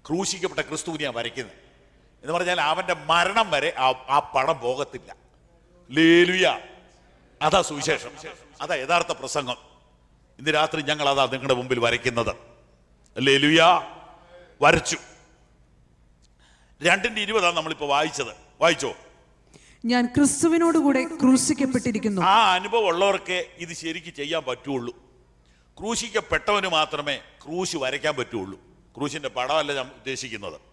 ക്രൂശിക്കപ്പെട്ട ക്രിസ്തുവിനെയാണ് വരയ്ക്കുന്നത് എന്ന് പറഞ്ഞാൽ അവന്റെ മരണം വരെ ആ പണം പോകത്തില്ല. ലേലുയ. അതാ സുവിശേഷം. അതാ യഥാർത്ഥ പ്രസംഗം. ഇന്ന് രാത്രി ഞങ്ങൾ അതാ നിങ്ങളുടെ മുമ്പിൽ വരയ്ക്കുന്നത്. ലേലുയ. വരച്ചു. രണ്ടിന്റെ ഇരുപതാണ് നമ്മളിപ്പോ വായിച്ചത്. വായിച്ചോ? ഞാൻ ക്രിസ്തുവിനോട് കൂടെ ക്രൂശിക്കപ്പെട്ടിരിക്കുന്നു. ആ അനുഭവം ഉള്ളവർക്ക് ഇത് ശരിക്ക് ചെയ്യാൻ പറ്റുള്ളൂ. ക്രൂശിക്കപ്പെട്ടവന് മാത്രമേ ക്രൂശ് വരയ്ക്കാൻ പറ്റുള്ളൂ. ക്രൂശിന്റെ പടമല്ല ഞാൻ ഉദ്ദേശിക്കുന്നത്.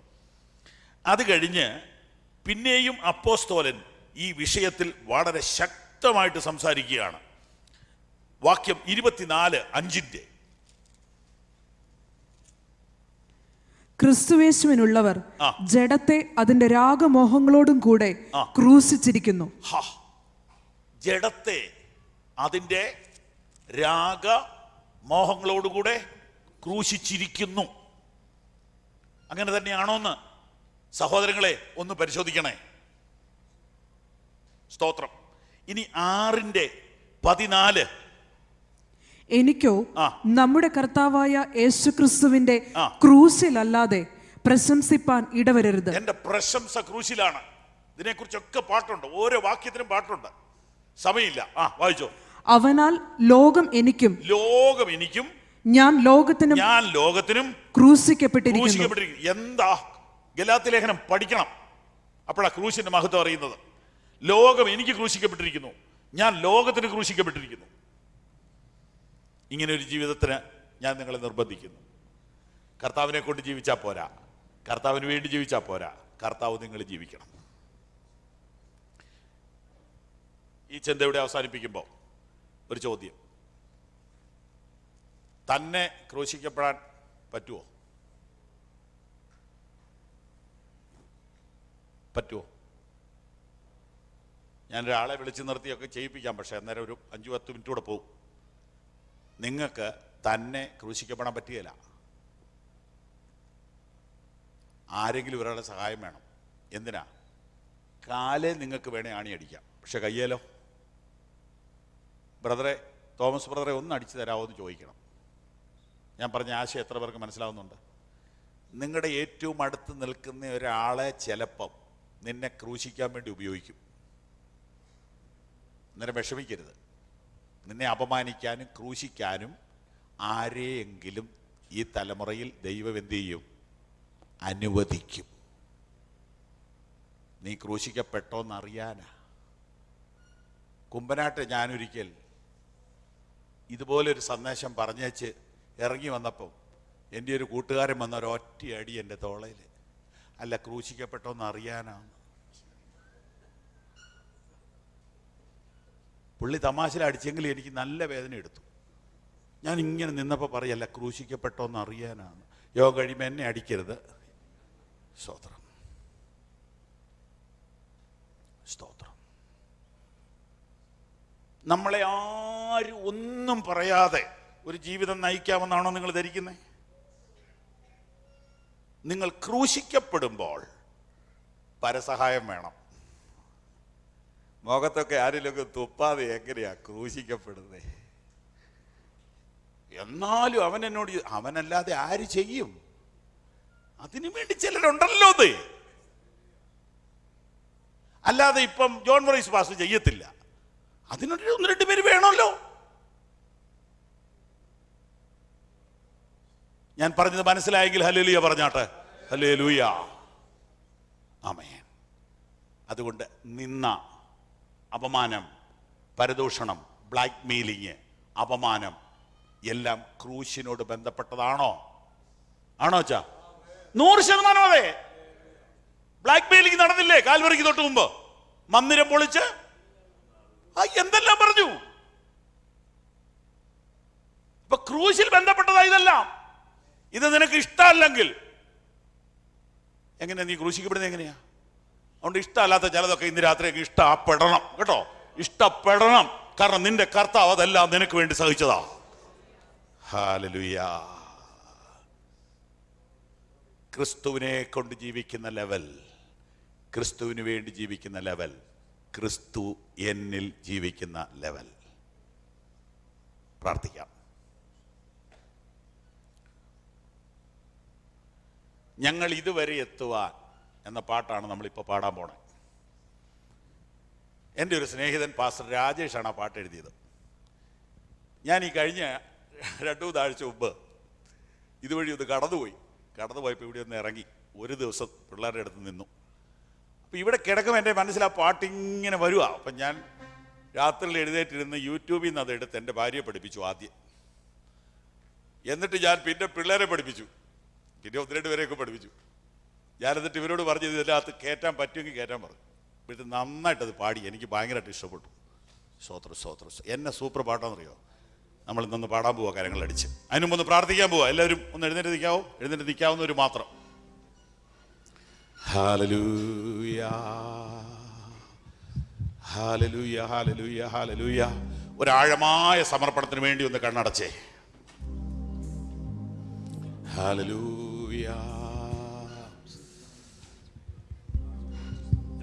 അത് കഴിഞ്ഞ് പിന്നെയും അപ്പോസ്തോലൻ ഈ വിഷയത്തിൽ വളരെ ശക്തമായിട്ട് സംസാരിക്കുകയാണ്. വാക്യം ഇരുപത്തിനാല് അഞ്ചിന്റെ. ക്രിസ്തുവേശുവിനുള്ളവർ. ജഡത്തെ അതിന്റെ രാഗമോഹങ്ങളോടും കൂടെ ക്രൂശിച്ചിരിക്കുന്നു. ജഡത്തെ അതിന്റെ രാഗ മോഹങ്ങളോടുകൂടെ ക്രൂശിച്ചിരിക്കുന്നു. അങ്ങനെ തന്നെയാണോന്ന്? സഹോദരങ്ങളെ ഒന്ന് പരിശോധിക്കണേ. സ്തോത്രം. ഇനി ആറിന്റെ പതിനാല്. എനിക്കോ നമ്മുടെ കർത്താവായ യേശുക്രിസ്തുവിന്റെ ആ. ക്രൂശിലല്ലാതെ പ്രശംസിപ്പാൻ ഇടവരരുത്. എന്റെ പ്രശംസ ക്രൂശിലാണ്. ഇതിനെക്കുറിച്ചൊക്കെ പാട്ടുണ്ട്. ഓരോ വാക്യത്തിനും പാട്ടുണ്ട്. സമയമില്ല. ആ വായിച്ചോ. അവനാൽ ലോകം എനിക്കും ലോകം എനിക്കും ഞാൻ ലോകത്തിനും ഞാൻ ലോകത്തിനും ക്രൂശിക്കപ്പെട്ടിരിക്കുന്നു. എന്താ ഗലാത്തി ലേഖനം പഠിക്കണം. അപ്പോഴാണ് ക്രൂശിന്റെ മഹത്വം അറിയുന്നത്. ലോകം എനിക്ക് ക്രൂശിക്കപ്പെട്ടിരിക്കുന്നു. ഞാൻ ലോകത്തിന് ക്രൂശിക്കപ്പെട്ടിരിക്കുന്നു. ഇങ്ങനെ ഒരു ജീവിതത്തിന് ഞാൻ നിങ്ങളെ നിർബന്ധിക്കുന്നു. കർത്താവിനെ കൊണ്ട് ജീവിച്ചാൽ പോരാ. കർത്താവിന് വേണ്ടി ജീവിച്ചാൽ പോരാ. കർത്താവ് നിങ്ങൾ ജീവിക്കണം. ഈ ചിന്ത ചിന്തയുടെ അവസാനിപ്പിക്കുമ്പോൾ ഒരു ചോദ്യം. തന്നെ ക്രൂശിക്കപ്പെടാൻ പറ്റുമോ പറ്റുമോ ഞാനൊരാളെ വിളിച്ചു നിർത്തിയൊക്കെ ചെയ്യിപ്പിക്കാം പക്ഷേ അന്നേരം ഒരു അഞ്ചു പത്ത് മിനിറ്റ് കൂടെ പോകും നിങ്ങൾക്ക് തന്നെ ക്രൂശിക്കപ്പെടാൻ പറ്റുകയില്ല. ആരെങ്കിലും ഒരാളുടെ സഹായം വേണം. എന്തിനാ? കാലേ നിങ്ങൾക്ക് വേണേ ആണി അടിക്കാം. പക്ഷെ കയ്യേലോ? ബ്രദറെ തോമസ് ബ്രദറെ ഒന്ന് അടിച്ചു തരാമോ എന്ന് ചോദിക്കണം. ഞാൻ പറഞ്ഞ ആശയം എത്ര പേർക്ക് മനസ്സിലാവുന്നുണ്ട്? നിങ്ങളുടെ ഏറ്റവും അടുത്ത് നിൽക്കുന്ന ഒരാളെ ചിലപ്പം നിന്നെ ക്രൂശിക്കാൻ വേണ്ടി ഉപയോഗിക്കും. അന്നേരം വിഷമിക്കരുത്. നിന്നെ അപമാനിക്കാനും ക്രൂശിക്കാനും ആരെയെങ്കിലും ഈ തലമുറയിൽ ദൈവം എന്ത് ചെയ്യും? അനുവദിക്കും. നീ ക്രൂശിക്കപ്പെട്ടോന്നറിയാനാ കുമ്പനാട്ട് ഞാനൊരിക്കൽ ഇതുപോലൊരു സന്ദേശം പറഞ്ഞേച്ച് ഇറങ്ങി വന്നപ്പം എന്റെ ഒരു കൂട്ടുകാരൻ വന്ന ഒരൊറ്റ അടി എന്റെ തോളയിൽ അല്ല ക്രൂശിക്കപ്പെട്ടോന്ന് അറിയാനാണ് പുള്ളി തമാശയിൽ അടിച്ചെങ്കിൽ എനിക്ക് നല്ല വേദന എടുത്തു. ഞാൻ ഇങ്ങനെ നിന്നപ്പോൾ പറയല്ല ക്രൂശിക്കപ്പെട്ടോന്ന് അറിയാനാണ് യോഗ കഴിയുമ്പോൾ എന്നെ അടിക്കരുത്. സ്തോത്രം. സ്തോത്രം. നമ്മളെ ആരും ഒന്നും പറയാതെ ഒരു ജീവിതം നയിക്കാമെന്നാണോ നിങ്ങൾ ധരിക്കുന്നത് നിങ്ങൾ ക്രൂശിക്കപ്പെടുമ്പോൾ പരസഹായം വേണം. മുഖത്തൊക്കെ ആരെങ്കിലുമൊക്കെ തുപ്പാതെ എങ്ങനെയാ ക്രൂശിക്കപ്പെടുന്നത് എന്നാലും അവൻ എന്നോട് അവനല്ലാതെ ആര് ചെയ്യും? അതിനു വേണ്ടി ചിലരുണ്ടല്ലോ അത്. അല്ലാതെ ഇപ്പം ജോൺ മറീസ് പാസ് ചെയ്യത്തില്ല. അതിനൊരു ഒന്ന് രണ്ട് പേര് വേണമല്ലോ. ഞാൻ പറഞ്ഞത് മനസ്സിലായെങ്കിൽ ഹലേലുയ പറഞ്ഞാട്ടെ. Hallelujah amen. അതുകൊണ്ട് നിന്ന അപമാനം പരദൂഷണം ബ്ലാക്ക് മെയിലിങ് അപമാനം എല്ലാം ക്രൂശിനോട് ബന്ധപ്പെട്ടതാണോ? ആണോ ചാ നൂറ് ശതമാനം അതെ. ബ്ലാക്ക് മെയിലിംഗ് നടന്നില്ലേ കാൽവറിക്ക് തൊട്ട് മുമ്പ്? മന്ദിരം പൊളിച്ച്? എന്തെല്ലാം പറഞ്ഞു? ക്രൂശിൽ ബന്ധപ്പെട്ടതാ ഇതെല്ലാം. ഇത് നിനക്ക് ഇഷ്ടമല്ലെങ്കിൽ. എങ്ങനെയാ നീ ക്രൂശിക്കപ്പെടുന്നത് എങ്ങനെയാ? അതുകൊണ്ട് ഇഷ്ടമല്ലാത്ത ചിലതൊക്കെ ഇന്ന് രാത്രിയൊക്കെ ഇഷ്ടപ്പെടണം കേട്ടോ? ഇഷ്ടപ്പെടണം. കാരണം നിന്റെ കർത്താവ് അതെല്ലാം നിനക്ക് വേണ്ടി സഹിച്ചതാ. ഹാലലുയാ. ക്രിസ്തുവിനെ കൊണ്ട് ജീവിക്കുന്ന ലെവൽ ക്രിസ്തുവിന് വേണ്ടി ജീവിക്കുന്ന ലെവൽ ക്രിസ്തു എന്നിൽ ജീവിക്കുന്ന ലെവൽ. പ്രാർത്ഥിക്കാം. ഞങ്ങൾ ഇതുവരെ എത്തുവാൻ എന്ന പാട്ടാണ് നമ്മളിപ്പോൾ പാടാൻ പോണത് എന്റെ ഒരു സ്നേഹിതൻ പാസ്റ്റർ രാജേഷാണ് ആ പാട്ട് എഴുതിയത്. ഞാൻ ഈ കഴിഞ്ഞ രണ്ടു മൂന്നാഴ്ച മുമ്പ് ഇതുവഴി ഒന്ന് കടന്നുപോയി. കടന്നുപോയപ്പോൾ ഇവിടെ ഒന്ന് ഇറങ്ങി. ഒരു ദിവസം പിള്ളേരുടെ അടുത്ത് നിന്നു. അപ്പോൾ ഇവിടെ കിടക്കുമ്പോൾ എന്റെ മനസ്സിൽ ആ പാട്ട് ഇങ്ങനെ വരുക അപ്പം ഞാൻ രാത്രിയിൽ എഴുന്നേറ്റിരുന്ന് യൂട്യൂബിൽ നിന്ന് അത് എടുത്ത് എന്റെ ഭാര്യയെ പഠിപ്പിച്ചു ആദ്യം. എന്നിട്ട് ഞാൻ പിന്നെ പിള്ളേരെ പഠിപ്പിച്ചു. പിന്നെ ഒന്ന് രണ്ട് പേരെയൊക്കെ പഠിപ്പിച്ചു. ഞാനെന്നിട്ട് ഇവരോട് പറഞ്ഞു ഇതിനകത്ത് കയറ്റാൻ പറ്റുമെങ്കിൽ കയറ്റാൻ പറഞ്ഞു. എന്നിട്ട് നന്നായിട്ടത് പാടി. എനിക്ക് ഭയങ്കരമായിട്ട് ഇഷ്ടപ്പെട്ടു. സ്വോത്ര സ്വോത്ര എന്നെ സൂപ്പർ പാട്ടാണെന്നറിയോ? നമ്മൾ ഇന്നൊന്ന് പാടാൻ പോവാ കാര്യങ്ങൾ അടിച്ച് അതിനു മുമ്പ് ഒന്ന് പ്രാർത്ഥിക്കാൻ പോവാ. എല്ലാവരും ഒന്ന് എഴുന്നേറ്റ് നിൽക്കാവോ? എഴുന്നേറ്റ് നിൽക്കാവുന്നവർ മാത്രം. ഒരാഴമായ സമർപ്പണത്തിന് വേണ്ടി ഒന്ന് കണ്ണടച്ചേ. ഹാലലൂയ.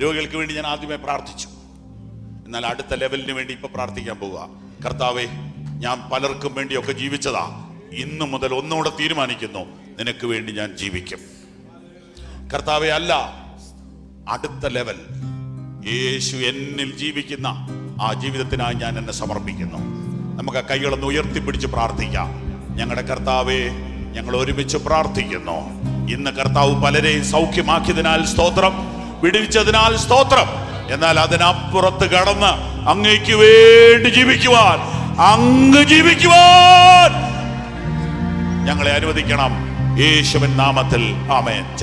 രോഗികൾക്ക് വേണ്ടി ഞാൻ ആദ്യമേ പ്രാർത്ഥിച്ചു. എന്നാൽ അടുത്ത ലെവലിന് വേണ്ടി ഇപ്പൊ പ്രാർത്ഥിക്കാൻ പോവുക. കർത്താവെ ഞാൻ പലർക്കും വേണ്ടിയൊക്കെ ജീവിച്ചതാ. ഇന്നു മുതൽ ഒന്നുകൂടെ തീരുമാനിക്കുന്നു. നിനക്ക് വേണ്ടി ഞാൻ ജീവിക്കും. കർത്താവെ അല്ല അടുത്ത ലെവൽ. യേശു എന്നിൽ ജീവിക്കുന്ന ആ ജീവിതത്തിനായി ഞാൻ എന്നെ സമർപ്പിക്കുന്നു. നമുക്ക് ആ കൈകളൊന്ന് ഉയർത്തിപ്പിടിച്ച് പ്രാർത്ഥിക്കാം. ഞങ്ങളുടെ കർത്താവെ ഞങ്ങൾ ഒരുമിച്ച് പ്രാർത്ഥിക്കുന്നു. ഇന്ന് കർത്താവ് പലരെയും സൗഖ്യമാക്കിയതിനാൽ സ്തോത്രം. വിടുവിച്ചതിനാൽ സ്തോത്രം. എന്നാൽ അതിനപ്പുറത്ത് കടന്ന് അങ്ങയ്ക്ക് വേണ്ടി ജീവിക്കുവാൻ അങ്ങ് ജീവിക്കുവാൻ ഞങ്ങളെ അനുവദിക്കണം. യേശുവിൻ നാമത്തിൽ. ആമേൻ.